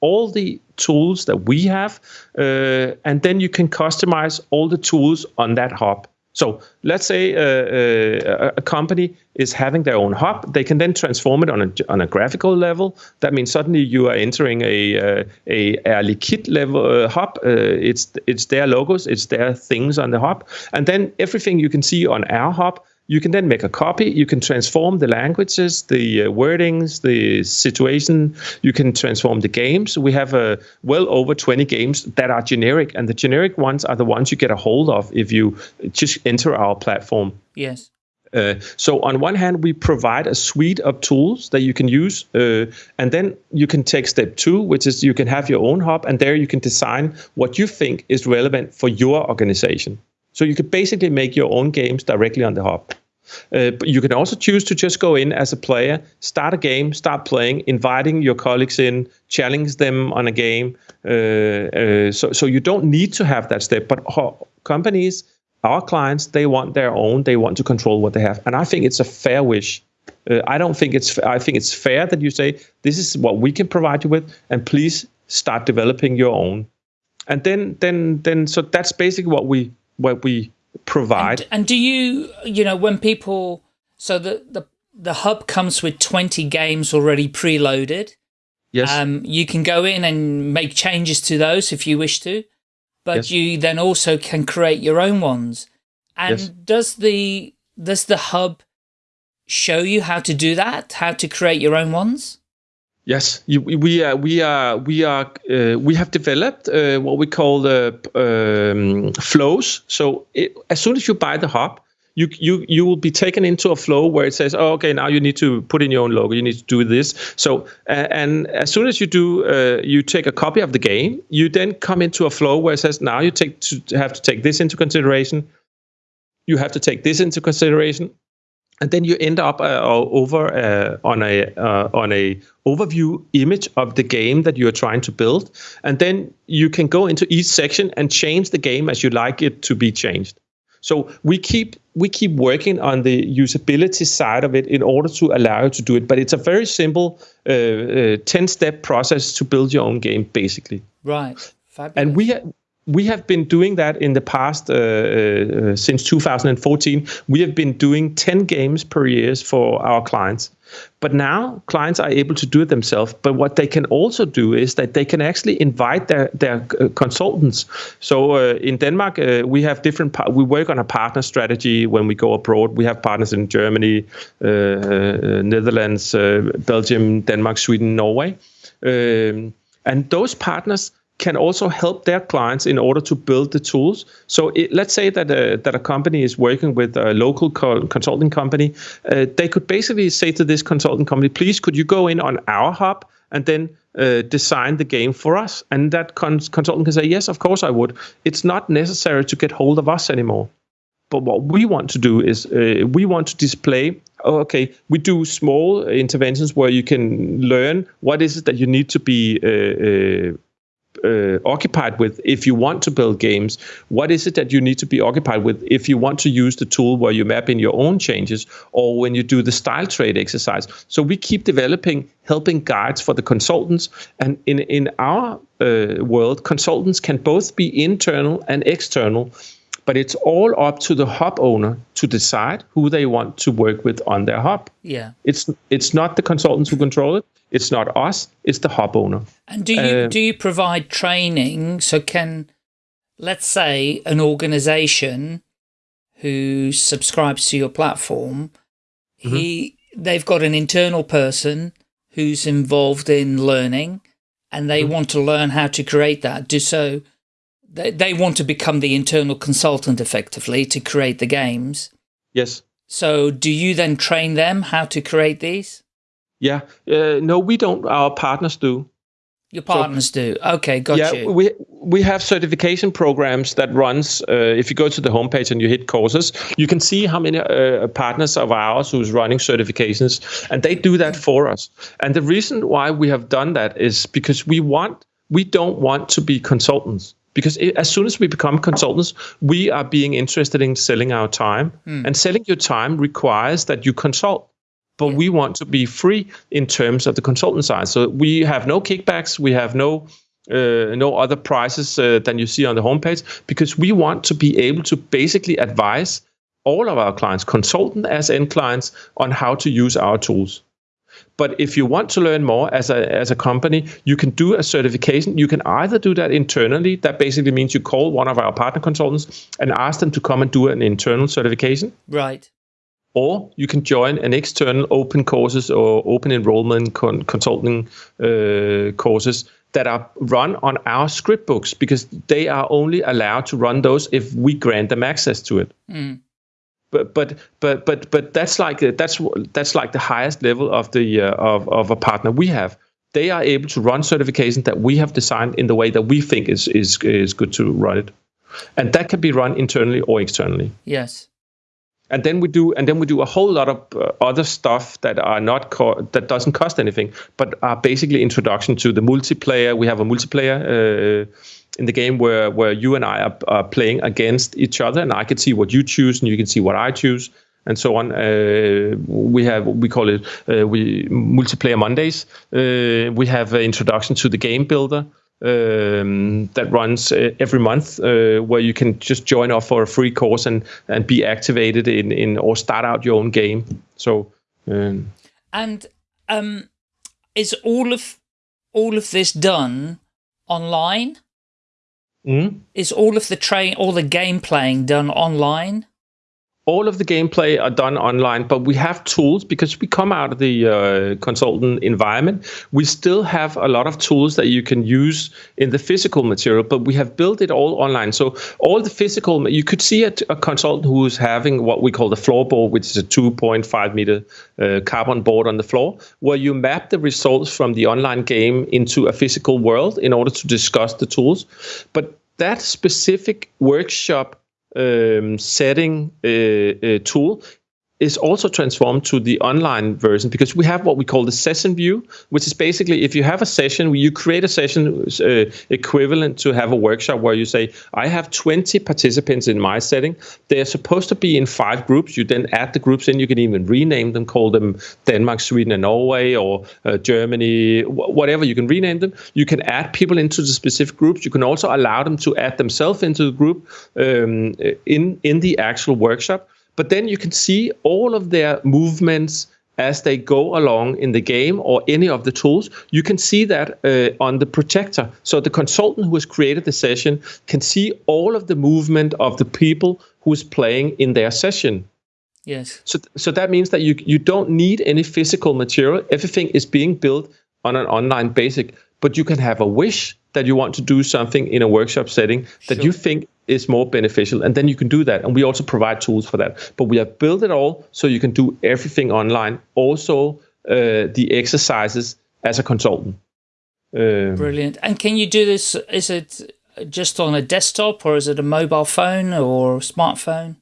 all the tools that we have, uh, and then you can customize all the tools on that hub. So let's say uh, uh, a company is having their own hub. They can then transform it on a, on a graphical level. That means suddenly you are entering a uh, a Air Liquide level uh, hub. Uh, it's it's their logos, it's their things on the hub, and then everything you can see on our hub you can then make a copy. You can transform the languages, the uh, wordings, the situation. You can transform the games. We have uh, well over 20 games that are generic, and the generic ones are the ones you get a hold of if you just enter our platform. Yes. Uh, so on one hand, we provide a suite of tools that you can use, uh, and then you can take step two, which is you can have your own hub, and there you can design what you think is relevant for your organization. So you could basically make your own games directly on the hub. Uh, but you can also choose to just go in as a player, start a game, start playing, inviting your colleagues in, challenge them on a game. Uh, uh, so, so you don't need to have that step. But companies, our clients, they want their own. They want to control what they have, and I think it's a fair wish. Uh, I don't think it's. I think it's fair that you say this is what we can provide you with, and please start developing your own. And then, then, then, so that's basically what we what we provide. And, and do you, you know, when people, so the, the, the hub comes with 20 games already preloaded. Yes. Um, you can go in and make changes to those if you wish to, but yes. you then also can create your own ones. And yes. does the, does the hub show you how to do that? How to create your own ones? Yes, you, we are we are we are uh, we have developed uh, what we call the um, flows. So it, as soon as you buy the hub, you you you will be taken into a flow where it says, oh, okay, now you need to put in your own logo. You need to do this. So uh, and as soon as you do, uh, you take a copy of the game. You then come into a flow where it says, now you take to have to take this into consideration. You have to take this into consideration and then you end up uh, over uh, on a uh, on a overview image of the game that you are trying to build. And then you can go into each section and change the game as you like it to be changed. So we keep we keep working on the usability side of it in order to allow you to do it. But it's a very simple 10 uh, uh, step process to build your own game basically. Right. Fabulous. and we we have been doing that in the past uh, uh, since 2014. We have been doing 10 games per year for our clients. But now clients are able to do it themselves. But what they can also do is that they can actually invite their, their uh, consultants. So uh, in Denmark, uh, we have different, we work on a partner strategy when we go abroad. We have partners in Germany, uh, Netherlands, Belgium, Denmark, Sweden, Norway. Um, and those partners can also help their clients in order to build the tools. So it, let's say that a, that a company is working with a local co consulting company. Uh, they could basically say to this consulting company, please, could you go in on our hub and then uh, design the game for us? And that cons consultant can say, yes, of course I would. It's not necessary to get hold of us anymore. But what we want to do is uh, we want to display oh, okay, we do small interventions where you can learn what is it that you need to be uh, occupied with if you want to build games? What is it that you need to be occupied with if you want to use the tool where you map in your own changes or when you do the style trade exercise? So we keep developing helping guides for the consultants. And in, in our uh, world, consultants can both be internal and external but it's all up to the hub owner to decide who they want to work with on their hub. Yeah. It's it's not the consultants who control it. It's not us. It's the hub owner. And do you uh, do you provide training? So can let's say an organization who subscribes to your platform, mm -hmm. he they've got an internal person who's involved in learning and they mm -hmm. want to learn how to create that. Do so they, they want to become the internal consultant effectively to create the games. Yes. So do you then train them how to create these? Yeah. Uh, no, we don't. Our partners do. Your partners so, do. Okay, got yeah, you. we we have certification programs that runs. Uh, if you go to the homepage and you hit courses, you can see how many uh, partners of ours who's running certifications, and they do that for us. And the reason why we have done that is because we want we don't want to be consultants because it, as soon as we become consultants, we are being interested in selling our time. Mm. And selling your time requires that you consult. But yeah. we want to be free in terms of the consultant side. So we have no kickbacks, we have no uh, no other prices uh, than you see on the homepage because we want to be able to basically advise all of our clients, consultant as end clients, on how to use our tools. But if you want to learn more as a, as a company, you can do a certification. You can either do that internally. That basically means you call one of our partner consultants and ask them to come and do an internal certification. Right. Or you can join an external open courses or open enrollment con consulting uh, courses that are run on our script books because they are only allowed to run those if we grant them access to it. Mm. But but but but but that's like that's that's like the highest level of the uh, of of a partner we have. They are able to run certifications that we have designed in the way that we think is is is good to run it, and that can be run internally or externally. Yes and then we do and then we do a whole lot of uh, other stuff that are not that doesn't cost anything but are basically introduction to the multiplayer we have a multiplayer uh, in the game where where you and I are, are, playing against each other and I can see what you choose and you can see what I choose and so on uh, we have we call it uh, we multiplayer Mondays uh, we have an introduction to the game builder um, that runs uh, every month, uh, where you can just join off for a free course and and be activated in in or start out your own game. So, um, and um, is all of all of this done online? Mm? Is all of the train, all the game playing done online? All of the gameplay are done online, but we have tools because we come out of the uh, consultant environment. We still have a lot of tools that you can use in the physical material, but we have built it all online. So all the physical, you could see a, a consultant who is having what we call the floorboard, which is a 2.5 meter uh, carbon board on the floor, where you map the results from the online game into a physical world in order to discuss the tools. But that specific workshop um, setting uh, uh, tool is also transformed to the online version because we have what we call the session view, which is basically if you have a session, you create a session uh, equivalent to have a workshop where you say, I have 20 participants in my setting. They're supposed to be in five groups. You then add the groups in. You can even rename them, call them Denmark, Sweden, and Norway, or uh, Germany, whatever. You can rename them. You can add people into the specific groups. You can also allow them to add themselves into the group um, in, in the actual workshop. But then you can see all of their movements as they go along in the game or any of the tools. You can see that uh, on the projector. So the consultant who has created the session can see all of the movement of the people who is playing in their session. Yes. So, so that means that you you don't need any physical material. Everything is being built on an online basic. But you can have a wish that you want to do something in a workshop setting that sure. you think is more beneficial and then you can do that and we also provide tools for that. But we have built it all so you can do everything online also uh, the exercises as a consultant. Um, brilliant. And can you do this is it just on a desktop or is it a mobile phone or smartphone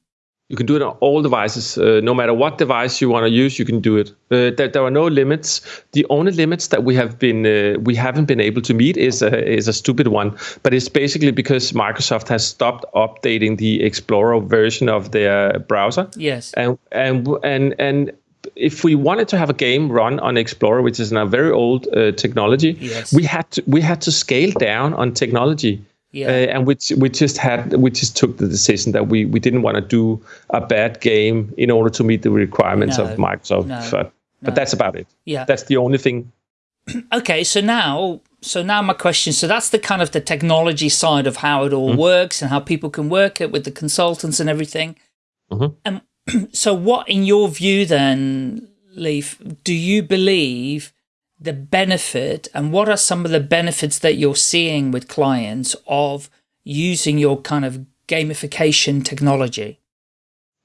you can do it on all devices. Uh, no matter what device you want to use, you can do it. Uh, there, there, are no limits. The only limits that we have been uh, we haven't been able to meet is a, is a stupid one, but it's basically because Microsoft has stopped updating the Explorer version of their browser. Yes. And and and and if we wanted to have a game run on Explorer, which is now very old uh, technology, yes. we had to we had to scale down on technology. Yeah. Uh, and we we just had we just took the decision that we we didn't want to do a bad game in order to meet the requirements no, of Microsoft. No, but no. but that's about it. Yeah, that's the only thing. okay, so now so now my question. So that's the kind of the technology side of how it all mm -hmm. works and how people can work it with the consultants and everything. Mm -hmm. And so, what in your view then, Leif, Do you believe? The benefit and what are some of the benefits that you're seeing with clients of using your kind of gamification technology?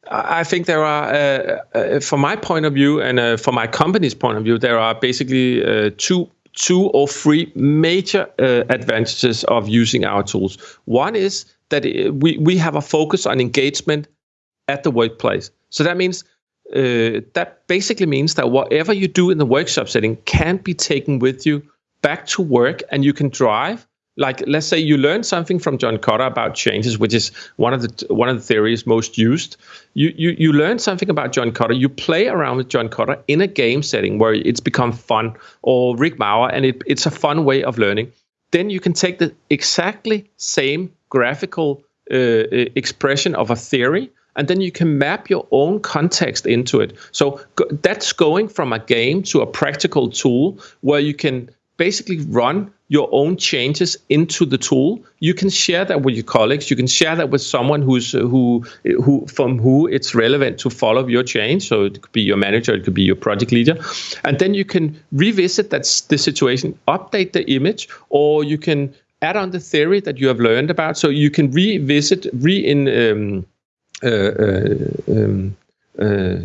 I think there are, uh, uh, from my point of view and uh, from my company's point of view, there are basically uh, two two or three major uh, advantages of using our tools. One is that uh, we, we have a focus on engagement at the workplace. So that means uh, that basically means that whatever you do in the workshop setting can be taken with you back to work and you can drive like let's say you learn something from John Kotter about changes, which is one of the one of the theories most used. You you you learn something about John Kotter. You play around with John Kotter in a game setting where it's become fun, or Rick Maurer, and it, it's a fun way of learning. Then you can take the exactly same graphical uh, expression of a theory and then you can map your own context into it. So that's going from a game to a practical tool where you can basically run your own changes into the tool. You can share that with your colleagues. You can share that with someone who's who who from who it's relevant to follow your change. So it could be your manager, it could be your project leader, and then you can revisit that the situation, update the image, or you can add on the theory that you have learned about. So you can revisit, re in um, uh, uh, um, uh,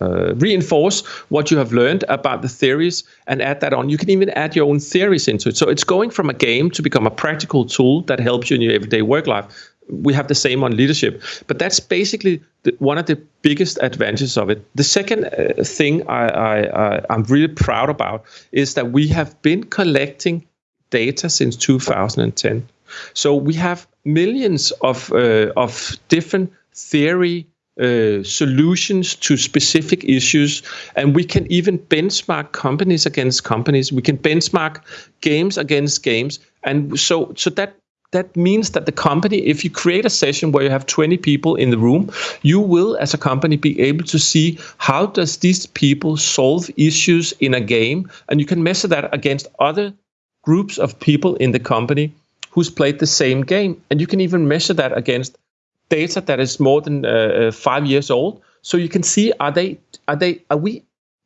uh, reinforce what you have learned about the theories and add that on. You can even add your own theories into it. So it's going from a game to become a practical tool that helps you in your everyday work life. We have the same on leadership, but that's basically the, one of the biggest advantages of it. The second uh, thing I, am really proud about is that we have been collecting data since 2010. So we have millions of uh, of different theory uh, solutions to specific issues, and we can even benchmark companies against companies. We can benchmark games against games, and so so that that means that the company, if you create a session where you have 20 people in the room, you will, as a company, be able to see how does these people solve issues in a game, and you can measure that against other groups of people in the company who's played the same game, and you can even measure that against data that is more than uh, uh, five years old. So you can see are they are they are we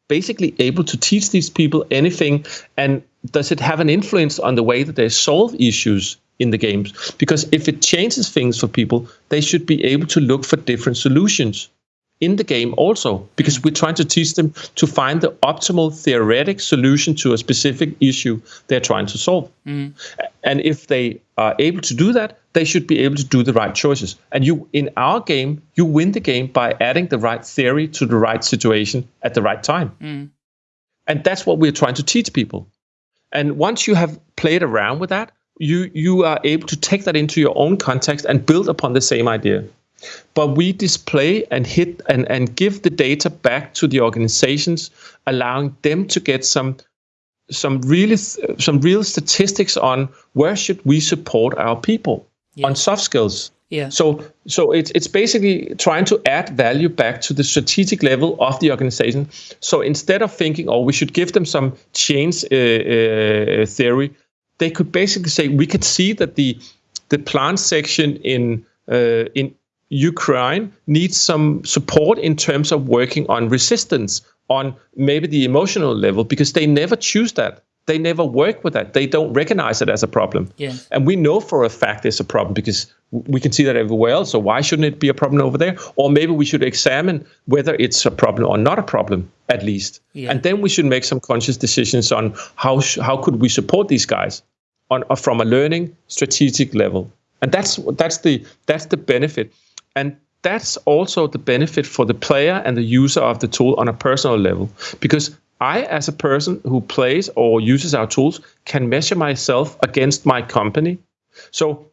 basically able to teach these people anything, and does it have an influence on the way that they solve issues in the games? Because if it changes things for people, they should be able to look for different solutions in the game also because we're trying to teach them to find the optimal theoretic solution to a specific issue they're trying to solve. Mm. And if they are able to do that, they should be able to do the right choices. And you in our game, you win the game by adding the right theory to the right situation at the right time. Mm. And that's what we're trying to teach people. And once you have played around with that, you you are able to take that into your own context and build upon the same idea but we display and hit and, and give the data back to the organizations, allowing them to get some some really some real statistics on where should we support our people yeah. on soft skills. Yeah. So so it's it's basically trying to add value back to the strategic level of the organization. So instead of thinking, oh, we should give them some change uh, uh, theory, they could basically say we could see that the the plant section in uh, in Ukraine needs some support in terms of working on resistance on maybe the emotional level because they never choose that. They never work with that. They don't recognize it as a problem. Yeah. And we know for a fact it's a problem because we can see that everywhere else. So why shouldn't it be a problem over there? Or maybe we should examine whether it's a problem or not a problem at least. Yeah. And then we should make some conscious decisions on how how could we support these guys on uh, from a learning strategic level. And that's that's the that's the benefit. And that's also the benefit for the player and the user of the tool on a personal level. Because I, as a person who plays or uses our tools, can measure myself against my company. So,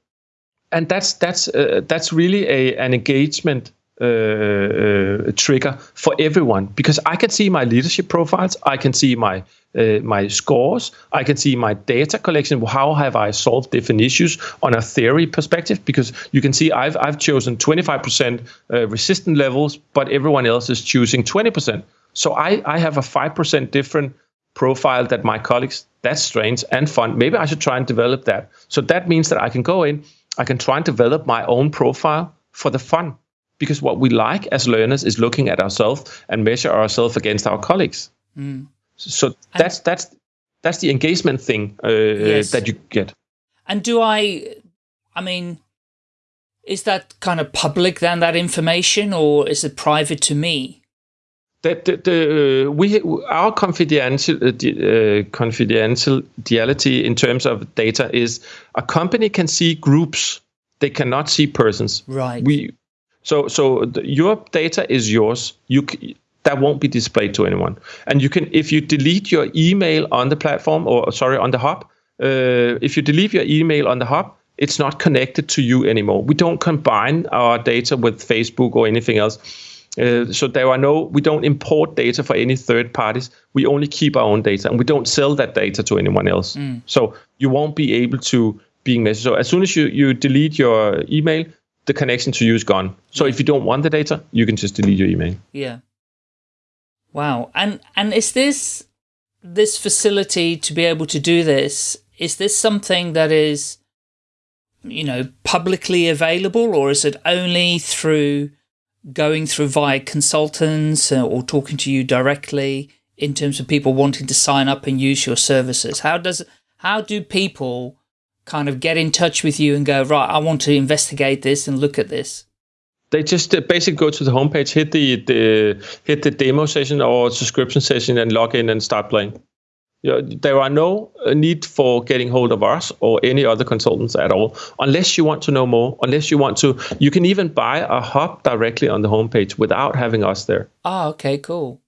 and that's that's uh, that's really a an engagement uh, trigger for everyone because I can see my leadership profiles, I can see my uh, my scores, I can see my data collection. How have I solved different issues on a theory perspective? Because you can see I've I've chosen 25% uh, resistant levels, but everyone else is choosing 20%. So I I have a five percent different profile that my colleagues. That's strange and fun. Maybe I should try and develop that. So that means that I can go in, I can try and develop my own profile for the fun because what we like as learners is looking at ourselves and measure ourselves against our colleagues. Mm. So that's and, that's that's the engagement thing uh, yes. that you get. And do I? I mean, is that kind of public then that information, or is it private to me? That the, the uh, we our confidential uh, uh, confidentiality in terms of data is a company can see groups, they cannot see persons. Right. We so so the, your data is yours. You that won't be displayed to anyone. And you can if you delete your email on the platform or sorry on the hub, uh, if you delete your email on the hub, it's not connected to you anymore. We don't combine our data with Facebook or anything else. Uh, so there are no, we don't import data for any third parties. We only keep our own data, and we don't sell that data to anyone else. Mm. So you won't be able to being measured. So as soon as you you delete your email, the connection to you is gone. So if you don't want the data, you can just delete your email. Yeah. Wow. And and is this this facility to be able to do this, is this something that is you know, publicly available or is it only through going through via consultants uh, or talking to you directly in terms of people wanting to sign up and use your services? How does how do people kind of get in touch with you and go, right, I want to investigate this and look at this? they just uh, basically go to the homepage, hit the, the hit the demo session or subscription session, and log in and start playing. You know, there are no uh, need for getting hold of us or any other consultants at all, unless you want to know more. Unless you want to, you can even buy a hub directly on the homepage without having us there. Oh, okay, cool.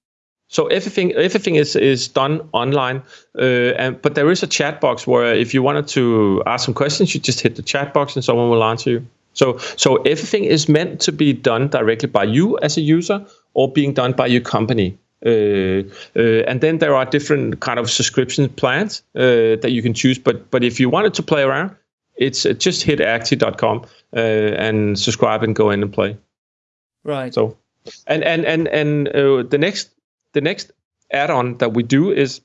So everything everything is is done online, uh, and but there is a chat box where if you wanted to ask some questions, you just hit the chat box and someone will answer you. So so everything is meant to be done directly by you as a user or being done by your company. Uh, uh, and then there are different kind of subscription plans uh, that you can choose. But but if you wanted to play around, it's uh, just hit actee.com uh, and subscribe and go in and play. Right. So, and and and and uh, the next the next add-on that we do is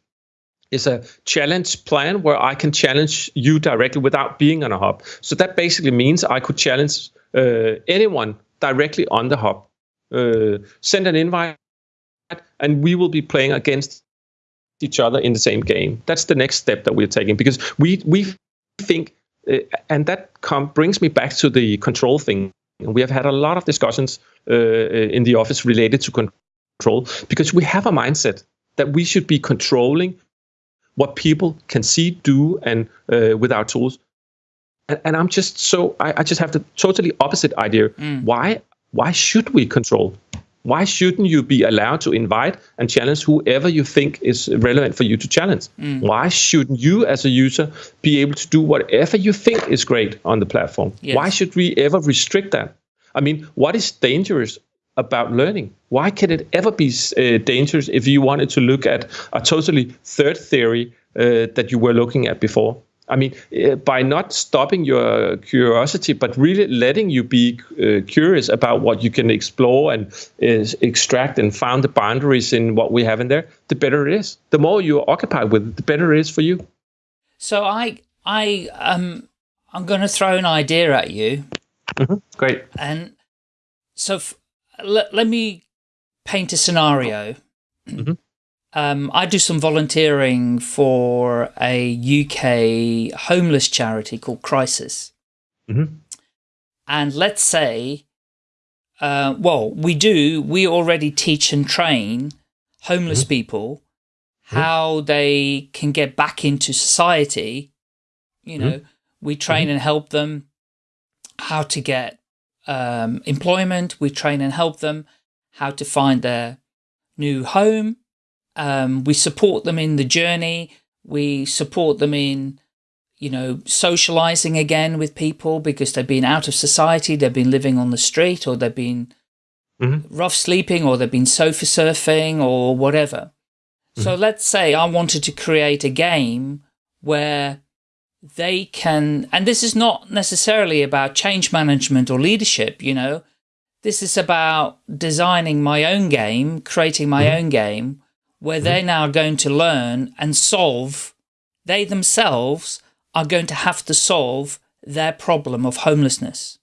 is a challenge plan where I can challenge you directly without being on a hub. So that basically means I could challenge anyone directly on the hub. send an invite and we will be playing against each other in the same game. That's the next step that we're taking because we we think, uh, and that brings me back to the control thing. We have had a lot of discussions uh, in the office related to control because we have a mindset that we should be controlling what people can see, do, and uh, with our tools. And, and, I'm just so I, I, just have the totally opposite idea. Mm. Why why should we control? why shouldn't you be allowed to invite and challenge whoever you think is relevant for you to challenge? Mm. Why shouldn't you, as a user, be able to do whatever you think is great on the platform? Yes. Why should we ever restrict that? I mean, what is dangerous about learning? Why can it ever be uh, dangerous if you wanted to look at a totally third theory uh, that you were looking at before? I mean, uh, by not stopping your curiosity, but really letting you be uh, curious about what you can explore and uh, extract and found the boundaries in what we have in there, the better it is. The more you're occupied with it, the better it is for you. So I, I, um, I'm going to throw an idea at you. Mm -hmm. Great. And so let, let me paint a scenario. Mm -hmm. Um, I do some volunteering for a UK homeless charity called Crisis. Mm -hmm. And let's say, uh, well, we do, we already teach and train homeless mm -hmm. people mm-hmm. how they can get back into society. You know, mm-hmm. we train and help them how to get um, employment. We train and help them how to find their new home um, we support them in the journey. We support them in, you know, socializing again with people because they've been out of society. They've been living on the street or they've been mm -hmm. rough sleeping or they've been sofa surfing or whatever. Mm -hmm. So let's say I wanted to create a game where they can, and this is not necessarily about change management or leadership, you know, this is about designing my own game, creating my mm -hmm. own game where they're mm-hmm. now going to learn and solve, they themselves are going to have to solve their problem of homelessness.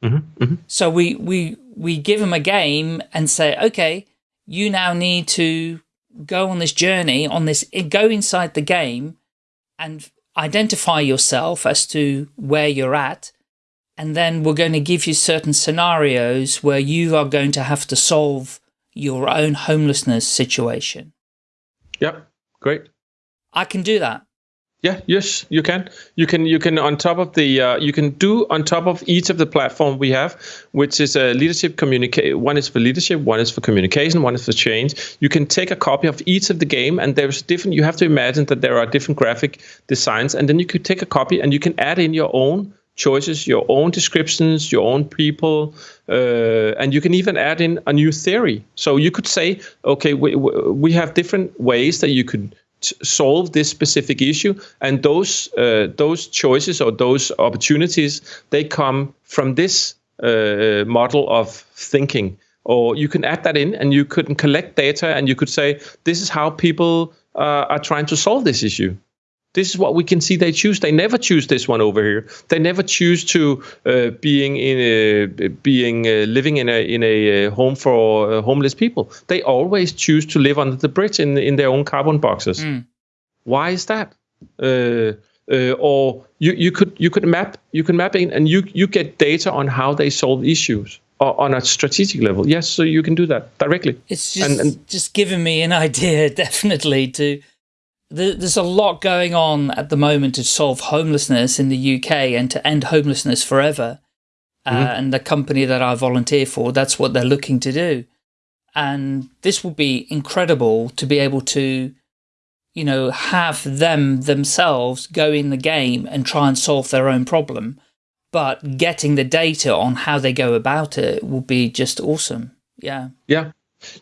Mm -hmm, mm -hmm. So we, we, we give them a game and say, okay, you now need to go on this journey, on this, go inside the game and identify yourself as to where you're at. And then we're going to give you certain scenarios where you are going to have to solve your own homelessness situation. Yeah, great. I can do that. Yeah, yes, you can. You can you can on top of the uh, you can do on top of each of the platform we have, which is a leadership communicate. One is for leadership, one is for communication, one is for change. You can take a copy of each of the game, and there's different. You have to imagine that there are different graphic designs, and then you could take a copy and you can add in your own choices, your own descriptions, your own people, uh, and you can even add in a new theory. So you could say, okay, we, we have different ways that you could solve this specific issue, and those uh, those choices or those opportunities they come from this uh, model of thinking. Or you can add that in, and you could collect data, and you could say, this is how people uh, are trying to solve this issue. This is what we can see they choose. They never choose this one over here. They never choose to uh, being in a, being uh, living in a in a uh, home for uh, homeless people. They always choose to live under the bridge in in their own carbon boxes. Mm. Why is that? Uh, uh, or you, you could you could map you can map in and you you get data on how they solve issues on a strategic level. Yes, so you can do that directly. It's just and, and just giving me an idea, definitely. To there's a lot going on at the moment to solve homelessness in the UK and to end homelessness forever. Mm -hmm. uh, and the company that I volunteer for, that's what they're looking to do. And this will be incredible to be able to, you know, have them themselves go in the game and try and solve their own problem but getting the data on how they go about it will be just awesome. Yeah. Yeah.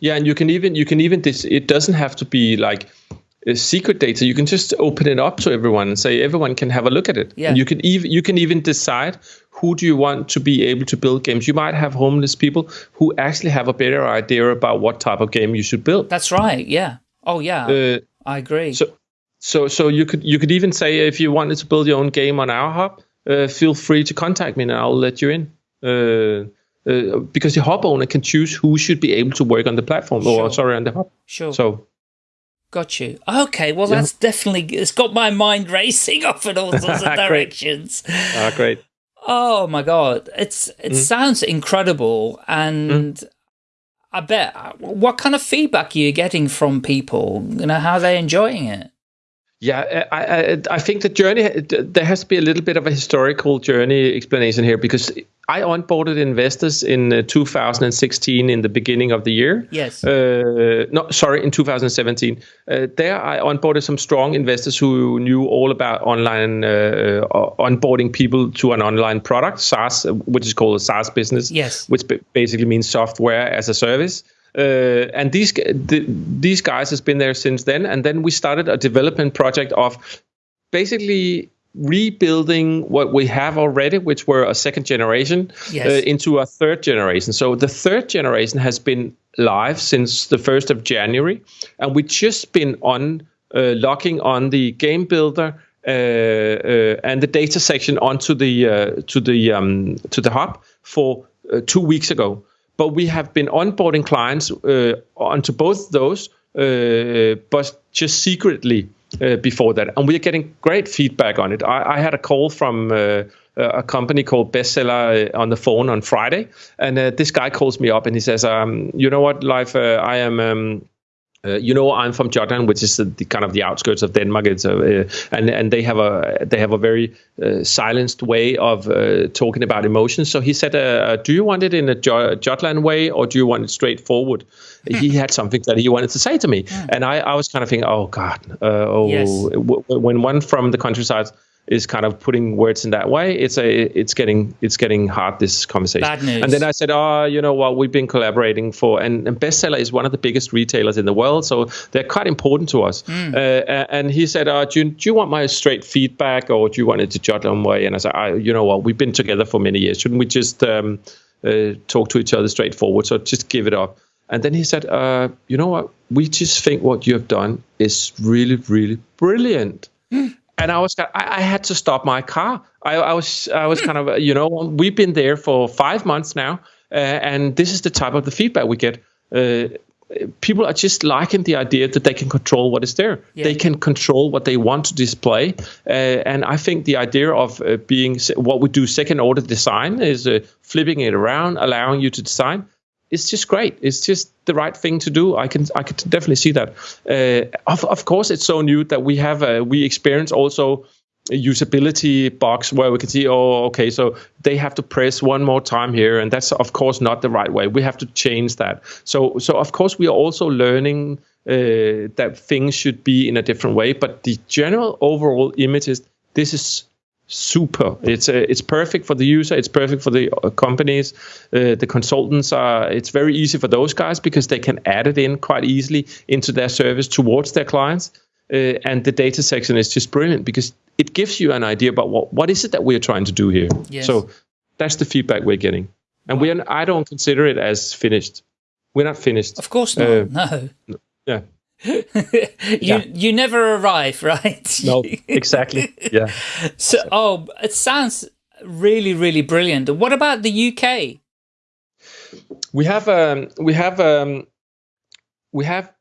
Yeah. And you can even, you can even, this, it doesn't have to be like, secret data you can just open it up to everyone and say everyone can have a look at it yeah. and you can even you can even decide who do you want to be able to build games you might have homeless people who actually have a better idea about what type of game you should build that's right yeah oh yeah uh, i agree so so so you could you could even say if you wanted to build your own game on our hub uh, feel free to contact me and I'll let you in. Uh, uh, because the hub owner can choose who should be able to work on the platform sure. or sorry on the hub. Sure. So Got you. Okay, well yeah. that's definitely it's got my mind racing off in all sorts of directions. Ah, great. Oh my god, it's it mm. sounds incredible, and mm. I bet. What kind of feedback are you getting from people? You know, how are they enjoying it? Yeah, I, I, I think the journey there has to be a little bit of a historical journey explanation here because I onboarded investors in uh, 2016 in the beginning of the year. Yes. Uh, no, sorry, in 2017. Uh, there, I onboarded some strong investors who knew all about online uh, uh onboarding people to an online product, SaaS, which is called a SaaS business. Yes. Which basically means software as a service. Uh, and these the, these guys has been there since then. And then we started a development project of basically rebuilding what we have already, which were a second generation, yes. uh, into a third generation. So the third generation has been live since the first of January, and we just been on uh, locking on the game builder. Uh, uh and the data section onto the uh, to the um, to the hub for uh, two weeks ago but we have been onboarding clients uh, onto both those, uh, but just secretly uh, before that. And we're getting great feedback on it. I, I had a call from uh, a company called Bestseller uh, on the phone on Friday, and uh, this guy calls me up and he says, um, "You know what, Leif? I am." Um, uh, you know, I'm from Jutland, which is the, the, kind of the outskirts of Denmark. It's a, uh, and and they have a they have a very uh, silenced way of uh, talking about emotions. So he said, uh, uh, "Do you want it in a Jutland way, or do you want it straightforward?" he had something that he wanted to say to me, mm. and I, I was kind of thinking, "Oh God, oh." Yes. when one from the countryside is kind of putting words in that way, it's a it's getting it's getting hard this conversation. Bad news. And then I said, oh, you know what, we've been collaborating for, and, and Bestseller is one of the biggest retailers in the world, so they're quite important to us. Mm. Uh, and he said, uh, do, you, do you want my straight feedback, or do you want it to Jutland way? And I said, I, you know what, we've been together for many years, shouldn't we just um, uh, talk to each other straightforward? So just give it up. And then he said, uh, you know what, we just think what you have done is really, really brilliant. And I was I, I, had to stop my car. I, I, was I was kind of you know we've been there for five months now, uh, and this is the type of the feedback we get. Uh, people are just liking the idea that they can control what is there. Yeah. They can control what they want to display, uh, and I think the idea of uh, being what we do second order design is uh, flipping it around, allowing you to design it's just great. It's just the right thing to do. I can I can definitely see that. Uh, of of course, it's so new that we have a, we experience also a usability box where we can see oh okay so they have to press one more time here and that's of course not the right way we have to change that so so of course we are also learning uh, that things should be in a different way but the general overall image is this is super. It's uh, it's perfect for the user. It's perfect for the uh, companies. Uh, the consultants are. It's very easy for those guys because they can add it in quite easily into their service towards their clients. Uh, and the data section is just brilliant because it gives you an idea about what what is it that we're trying to do here. Yes. So that's the feedback we're getting, and wow. we I don't consider it as finished. We're not finished. Of course not. Uh, no. Yeah. you yeah. you never arrive, right? No, exactly. Yeah. So, oh, it sounds really, really brilliant. What about the UK? We have um, we have um, we have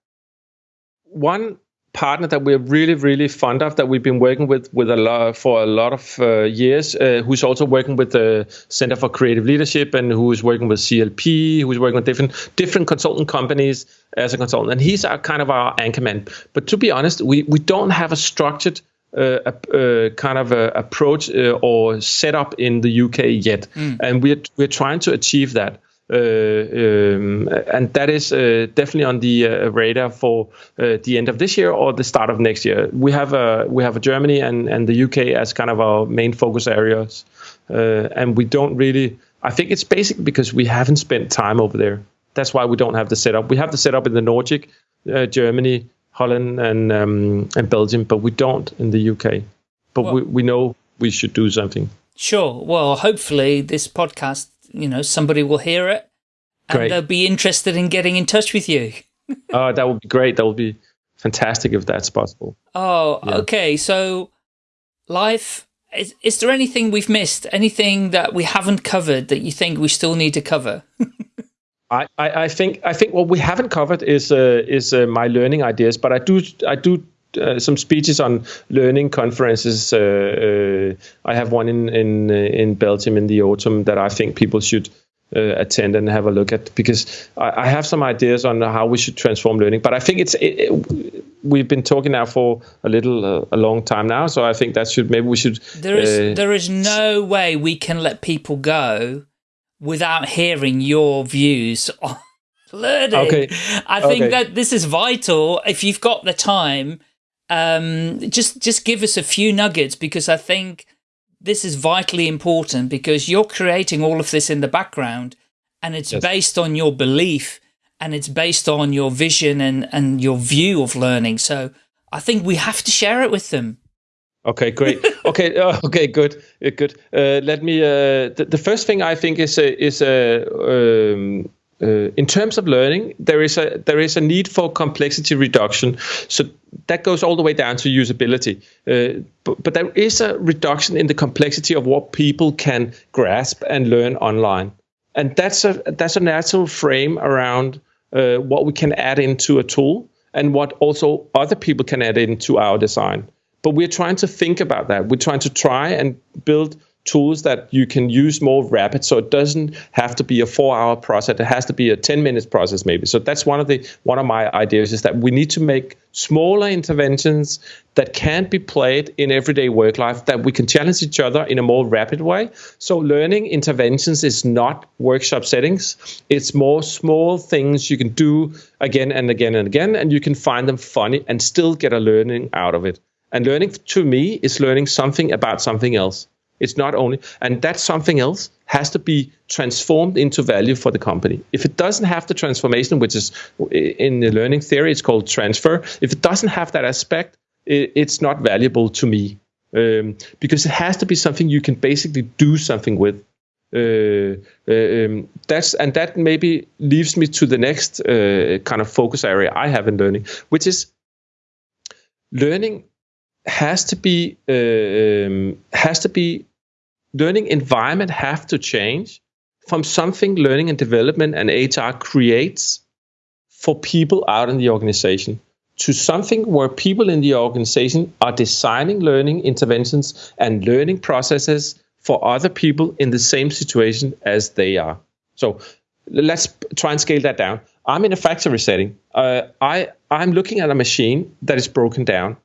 one partner that we're really really fond of that we've been working with with a lot for a lot of uh, years uh, who's also working with the center for creative leadership and who is working with clp who's working with different different consultant companies as a consultant and he's our kind of our anchorman but to be honest we we don't have a structured uh, a, kind of a approach uh, or setup in the UK yet, mm. and we're we're trying to achieve that. Uh, um, and that is uh, definitely on the uh, radar for the end of this year or the start of next year. We have we have Germany and, and the UK as kind of our main focus areas, and we don't really. I think it's basically because we haven't spent time over there. That's why we don't have the setup. We have the setup in the Nordic, Germany, Holland, and um, and Belgium, but we don't in the UK. But well, we, we know we should do something. Sure. Well, hopefully this podcast you know, somebody will hear it and great. they'll be interested in getting in touch with you. oh, that would be great. That would be fantastic if that's possible. Oh, yeah. okay. So, Leif. Is, is there anything we've missed? Anything that we haven't covered that you think we still need to cover? I, I, I, think I think what we haven't covered is uh, is uh, my learning ideas, but I do I do uh, some speeches on learning conferences. Uh, uh, I have one in in uh, in Belgium in the autumn that I think people should uh, attend and have a look at because I, I, have some ideas on how we should transform learning. But I think it's it, it, we've been talking now for a little uh, a long time now, so I think that should maybe we should. There is uh, there is no way we can let people go without hearing your views on learning. Okay. I think okay. that this is vital. If you've got the time, um, just just give us a few nuggets because I think this is vitally important because you're creating all of this in the background and it's yes. based on your belief and it's based on your vision and, and your view of learning. So I think we have to share it with them. Okay, great. okay, uh, okay, good, uh, good. Uh, let me. Uh, the, the, first thing I think is uh, is uh, um, uh, in terms of learning, there is a there is a need for complexity reduction. So that goes all the way down to usability. Uh, but, but there is a reduction in the complexity of what people can grasp and learn online, and that's a that's a natural frame around uh, what we can add into a tool and what also other people can add into our design. But we're trying to think about that. We're trying to try and build tools that you can use more rapid. So it doesn't have to be a four hour process. It has to be a 10 minutes process maybe. So that's one of the one of my ideas is that we need to make smaller interventions that can be played in everyday work life that we can challenge each other in a more rapid way. So learning interventions is not workshop settings. It's more small things you can do again and again and again and you can find them funny and still get a learning out of it. And learning to me is learning something about something else it's not only, and that something else has to be transformed into value for the company. If it doesn't have the transformation, which is in the learning theory, it's called transfer. If it doesn't have that aspect, it's not valuable to me um, because it has to be something you can basically do something with. Uh, uh, um, that's and that maybe leaves me to the next uh, kind of focus area I have in learning, which is learning has to be uh, um, has to be learning environment have to change from something learning and development and HR creates for people out in the organization to something where people in the organization are designing learning interventions and learning processes for other people in the same situation as they are. So let's try and scale that down. I'm in a factory setting. Uh, I I'm looking at a machine that is broken down.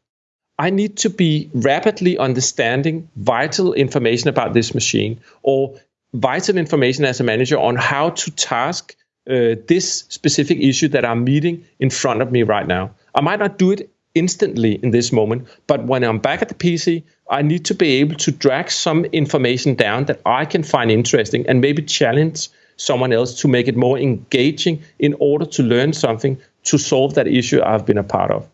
I need to be rapidly understanding vital information about this machine or vital information as a manager on how to task uh, this specific issue that I'm meeting in front of me right now. I might not do it instantly in this moment, but when I'm back at the PC, I need to be able to drag some information down that I can find interesting and maybe challenge someone else to make it more engaging in order to learn something to solve that issue I've been a part of.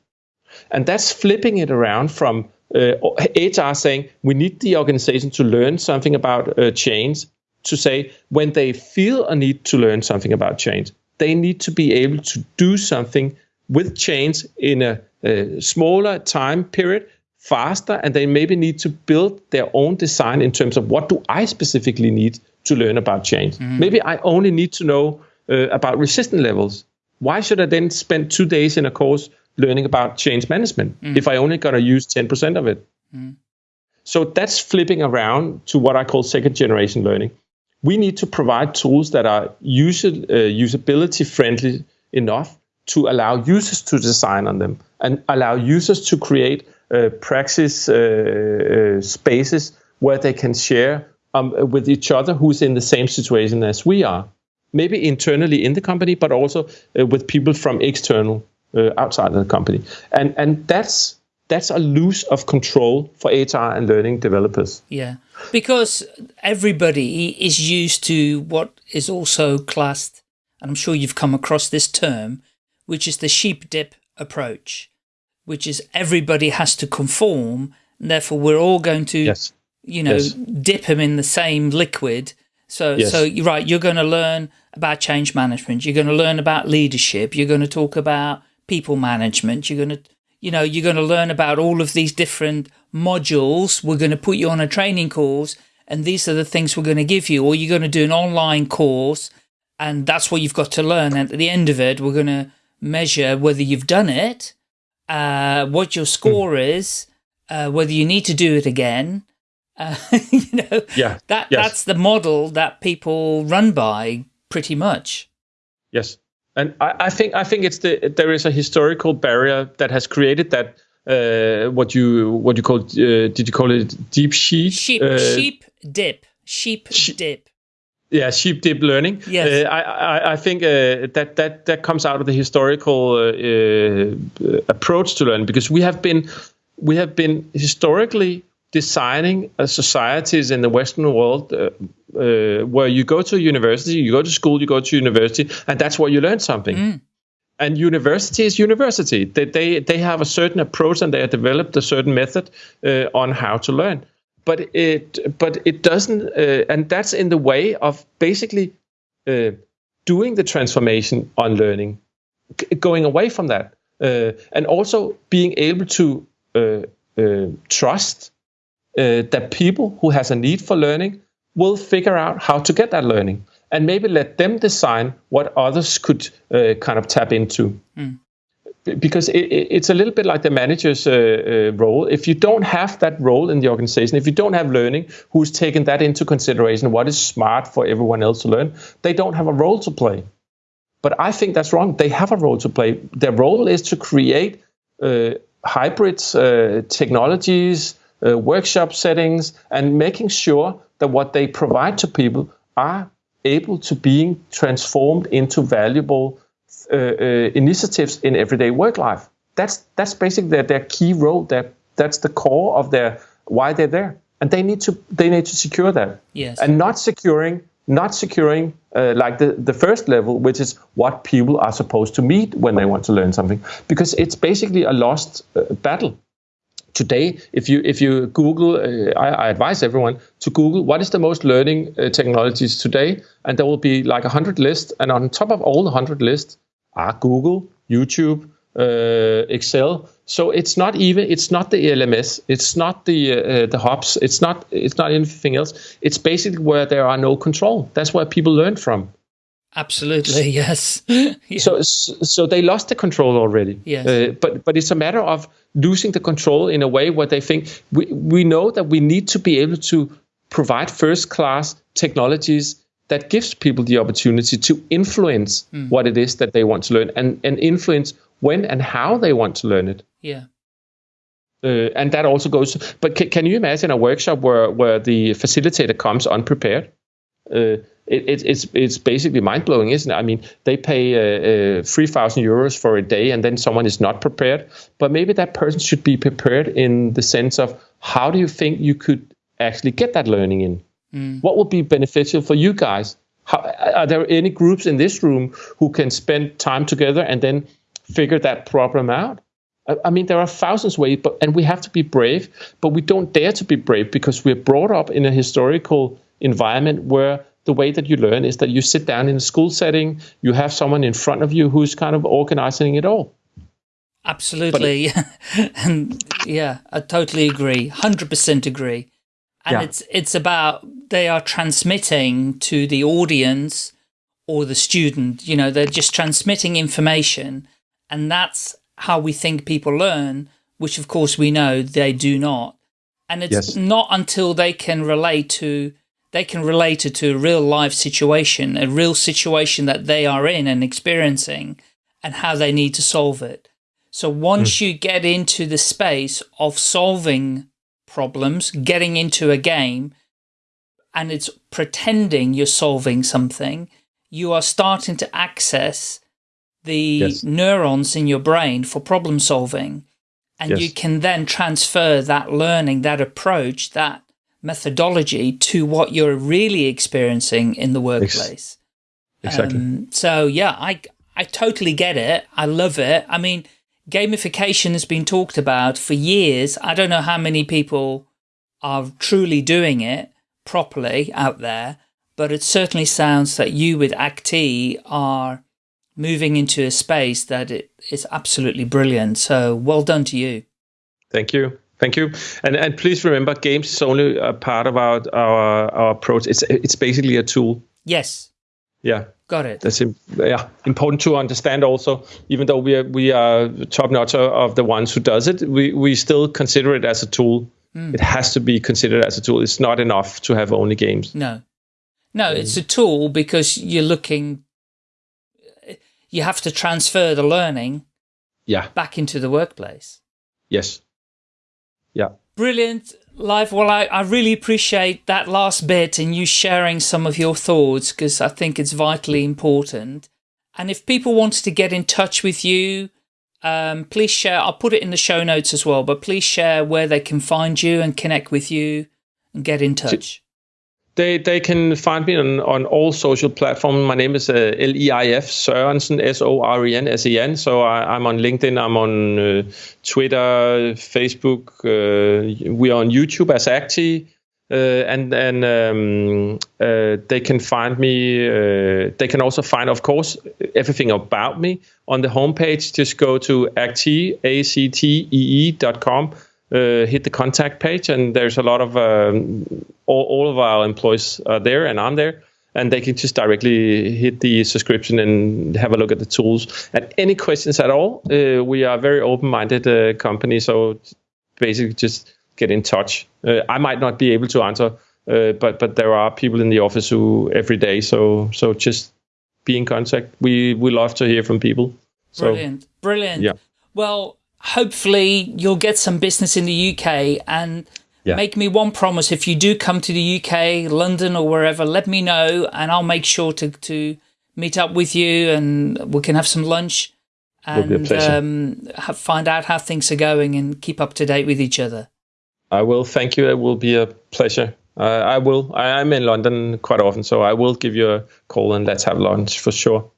And that's flipping it around from uh, HR saying we need the organization to learn something about uh, change to say when they feel a need to learn something about change, they need to be able to do something with change in a, a smaller time period faster and they maybe need to build their own design in terms of what do I specifically need to learn about change. Mm-hmm. Maybe I only need to know uh, about resistance levels. Why should I then spend two days in a course learning about change management mm. if I only going to use 10% of it. Mm. So that's flipping around to what I call second generation learning. We need to provide tools that are user, uh, usability friendly enough to allow users to design on them and allow users to create uh, praxis uh, uh spaces where they can share um, with each other who's in the same situation as we are. Maybe internally in the company, but also uh, with people from external uh, outside of the company. And and that's that's a loss of control for HR and learning developers. Yeah, because everybody is used to what is also classed, and I'm sure you've come across this term, which is the sheep dip approach, which is everybody has to conform, and therefore we're all going to, yes. you know, yes. dip them in the same liquid. So, yes. so you're right, you're going to learn about change management, you're going to learn about leadership, you're going to talk about people management, you're going to you know, you're going to learn about all of these different modules. We're going to put you on a training course and these are the things we're going to give you, or you're going to do an online course and that's what you've got to learn. And at the end of it, we're going to measure whether you've done it, uh, what your score mm. is, uh, whether you need to do it again. Uh, you know, yeah, that yes. that's the model that people run by pretty much. Yes. And I, I, think I think it's the there is a historical barrier that has created that uh, what you what you call uh, did you call it deep sheep? Sheep uh, sheep dip. Sheep dip. Yeah sheep dip learning. Yes. Uh, I, I, I think uh, that that that comes out of the historical uh, approach to learning because we have been we have been historically designing societies in the Western world uh, uh, where you go to university, you go to school, you go to university, and that's where you learn something. Mm. And university is university. They, they, they have a certain approach and they have developed a certain method uh, on how to learn. But it, but it doesn't, uh, and that's in the way of basically uh, doing the transformation on learning, going away from that, uh, and also being able to trust uh, that people who has a need for learning will figure out how to get that learning and maybe let them design what others could uh, kind of tap into. Mm. Because it, it's a little bit like the manager's uh, uh, role. If you don't have that role in the organization, if you don't have learning, who's taken that into consideration, what is smart for everyone else to learn, they don't have a role to play. But I think that's wrong. They have a role to play. Their role is to create uh, hybrids, uh, technologies, uh, workshop settings, and making sure that what they provide to people are able to being transformed into valuable uh, uh, initiatives in everyday work life. That's that's basically their, their key role. That that's the core of their why they're there, and they need to they need to secure that. Yes. And not securing not securing uh, like the, the first level, which is what people are supposed to meet when they want to learn something, because it's basically a lost uh, battle today if you if you google uh, I, I, advise everyone to google what is the most learning uh, technologies today and there will be like a hundred lists and on top of all the hundred lists are google youtube uh, excel. So it's not even it's not the lms it's not the uh, the hubs it's not it's not anything else. It's basically where there are no control. That's where people learn from Absolutely, yes. yeah. So, so they lost the control already. Yes. Uh, but but it's a matter of losing the control in a way where they think we we know that we need to be able to provide first class technologies that gives people the opportunity to influence mm. what it is that they want to learn and and influence when and how they want to learn it. Yeah. Uh, and that also goes. But can, can you imagine a workshop where where the facilitator comes unprepared? Uh, it, it, it's it's basically mind blowing, isn't it? I mean, they pay uh, uh, three thousand euros for a day, and then someone is not prepared. But maybe that person should be prepared in the sense of how do you think you could actually get that learning in? Mm. What would be beneficial for you guys? How, are there any groups in this room who can spend time together and then figure that problem out? I mean, there are thousands of ways, but and we have to be brave, but we don't dare to be brave because we're brought up in a historical environment where the way that you learn is that you sit down in a school setting, you have someone in front of you who's kind of organizing it all. Absolutely. and yeah, I totally agree. 100% agree. And yeah. it's it's about they are transmitting to the audience or the student, you know, they're just transmitting information and that's how we think people learn, which of course we know they do not. And it's yes. not until they can relate to they can relate it to a real life situation, a real situation that they are in and experiencing and how they need to solve it. So once mm. you get into the space of solving problems, getting into a game, and it's pretending you're solving something, you are starting to access the yes. neurons in your brain for problem solving. And yes. you can then transfer that learning, that approach, that methodology to what you're really experiencing in the workplace. Exactly. Um, so yeah, I, I totally get it. I love it. I mean, gamification has been talked about for years. I don't know how many people are truly doing it properly out there, but it certainly sounds that you with Actee are moving into a space that it is absolutely brilliant. So well done to you. Thank you. Thank you. And and please remember, games is only a part of our our, our approach. It's it's basically a tool. Yes. Yeah. Got it. That's yeah important to understand also. Even though we are we are top notch of the ones who does it, we we still consider it as a tool. Mm. It has to be considered as a tool. It's not enough to have only games. No, no, um, it's a tool because you're looking. You have to transfer the learning. Yeah. Back into the workplace. Yes. Yeah. Brilliant. Leif. Well, I, I really appreciate that last bit and you sharing some of your thoughts because I think it's vitally important. And if people wanted to get in touch with you, um, please share. I'll put it in the show notes as well, but please share where they can find you and connect with you and get in touch. They they can find me on, on all social platforms. My name is uh, L-E-I-F Sørensen, S-O-R-E-N-S-E-N. So I, am on LinkedIn, I'm on uh, Twitter, Facebook. Uh, we are on YouTube as Actee. Uh, and and um, uh, they can find me. Uh, they can also find, of course, everything about me on the homepage. Just go to actee, A-C-T-E-E dot com uh, hit the contact page, and there's a lot of um, all, all of our employees are there, and I'm there, and they can just directly hit the subscription and have a look at the tools. And any questions at all, uh, we are a very open-minded uh, company, so basically just get in touch. Uh, I might not be able to answer, uh, but but there are people in the office who every day, so so just be in contact. We we love to hear from people. So, brilliant, brilliant. Yeah. Well, hopefully you'll get some business in the UK and yeah. make me one promise. If you do come to the UK, London or wherever, let me know and I'll make sure to, to meet up with you and we can have some lunch and um, find out how things are going and keep up to date with each other. I will. Thank you. It will be a pleasure. Uh, I will. I, I'm in London quite often, so I will give you a call and let's have lunch for sure.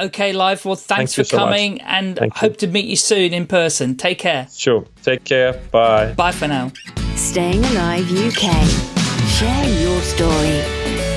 Okay, Leif. Well, thanks Thank for so coming much. and Thank hope you. to meet you soon in person. Take care. Sure. Take care. Bye. Bye for now. Staying Alive UK. Share your story.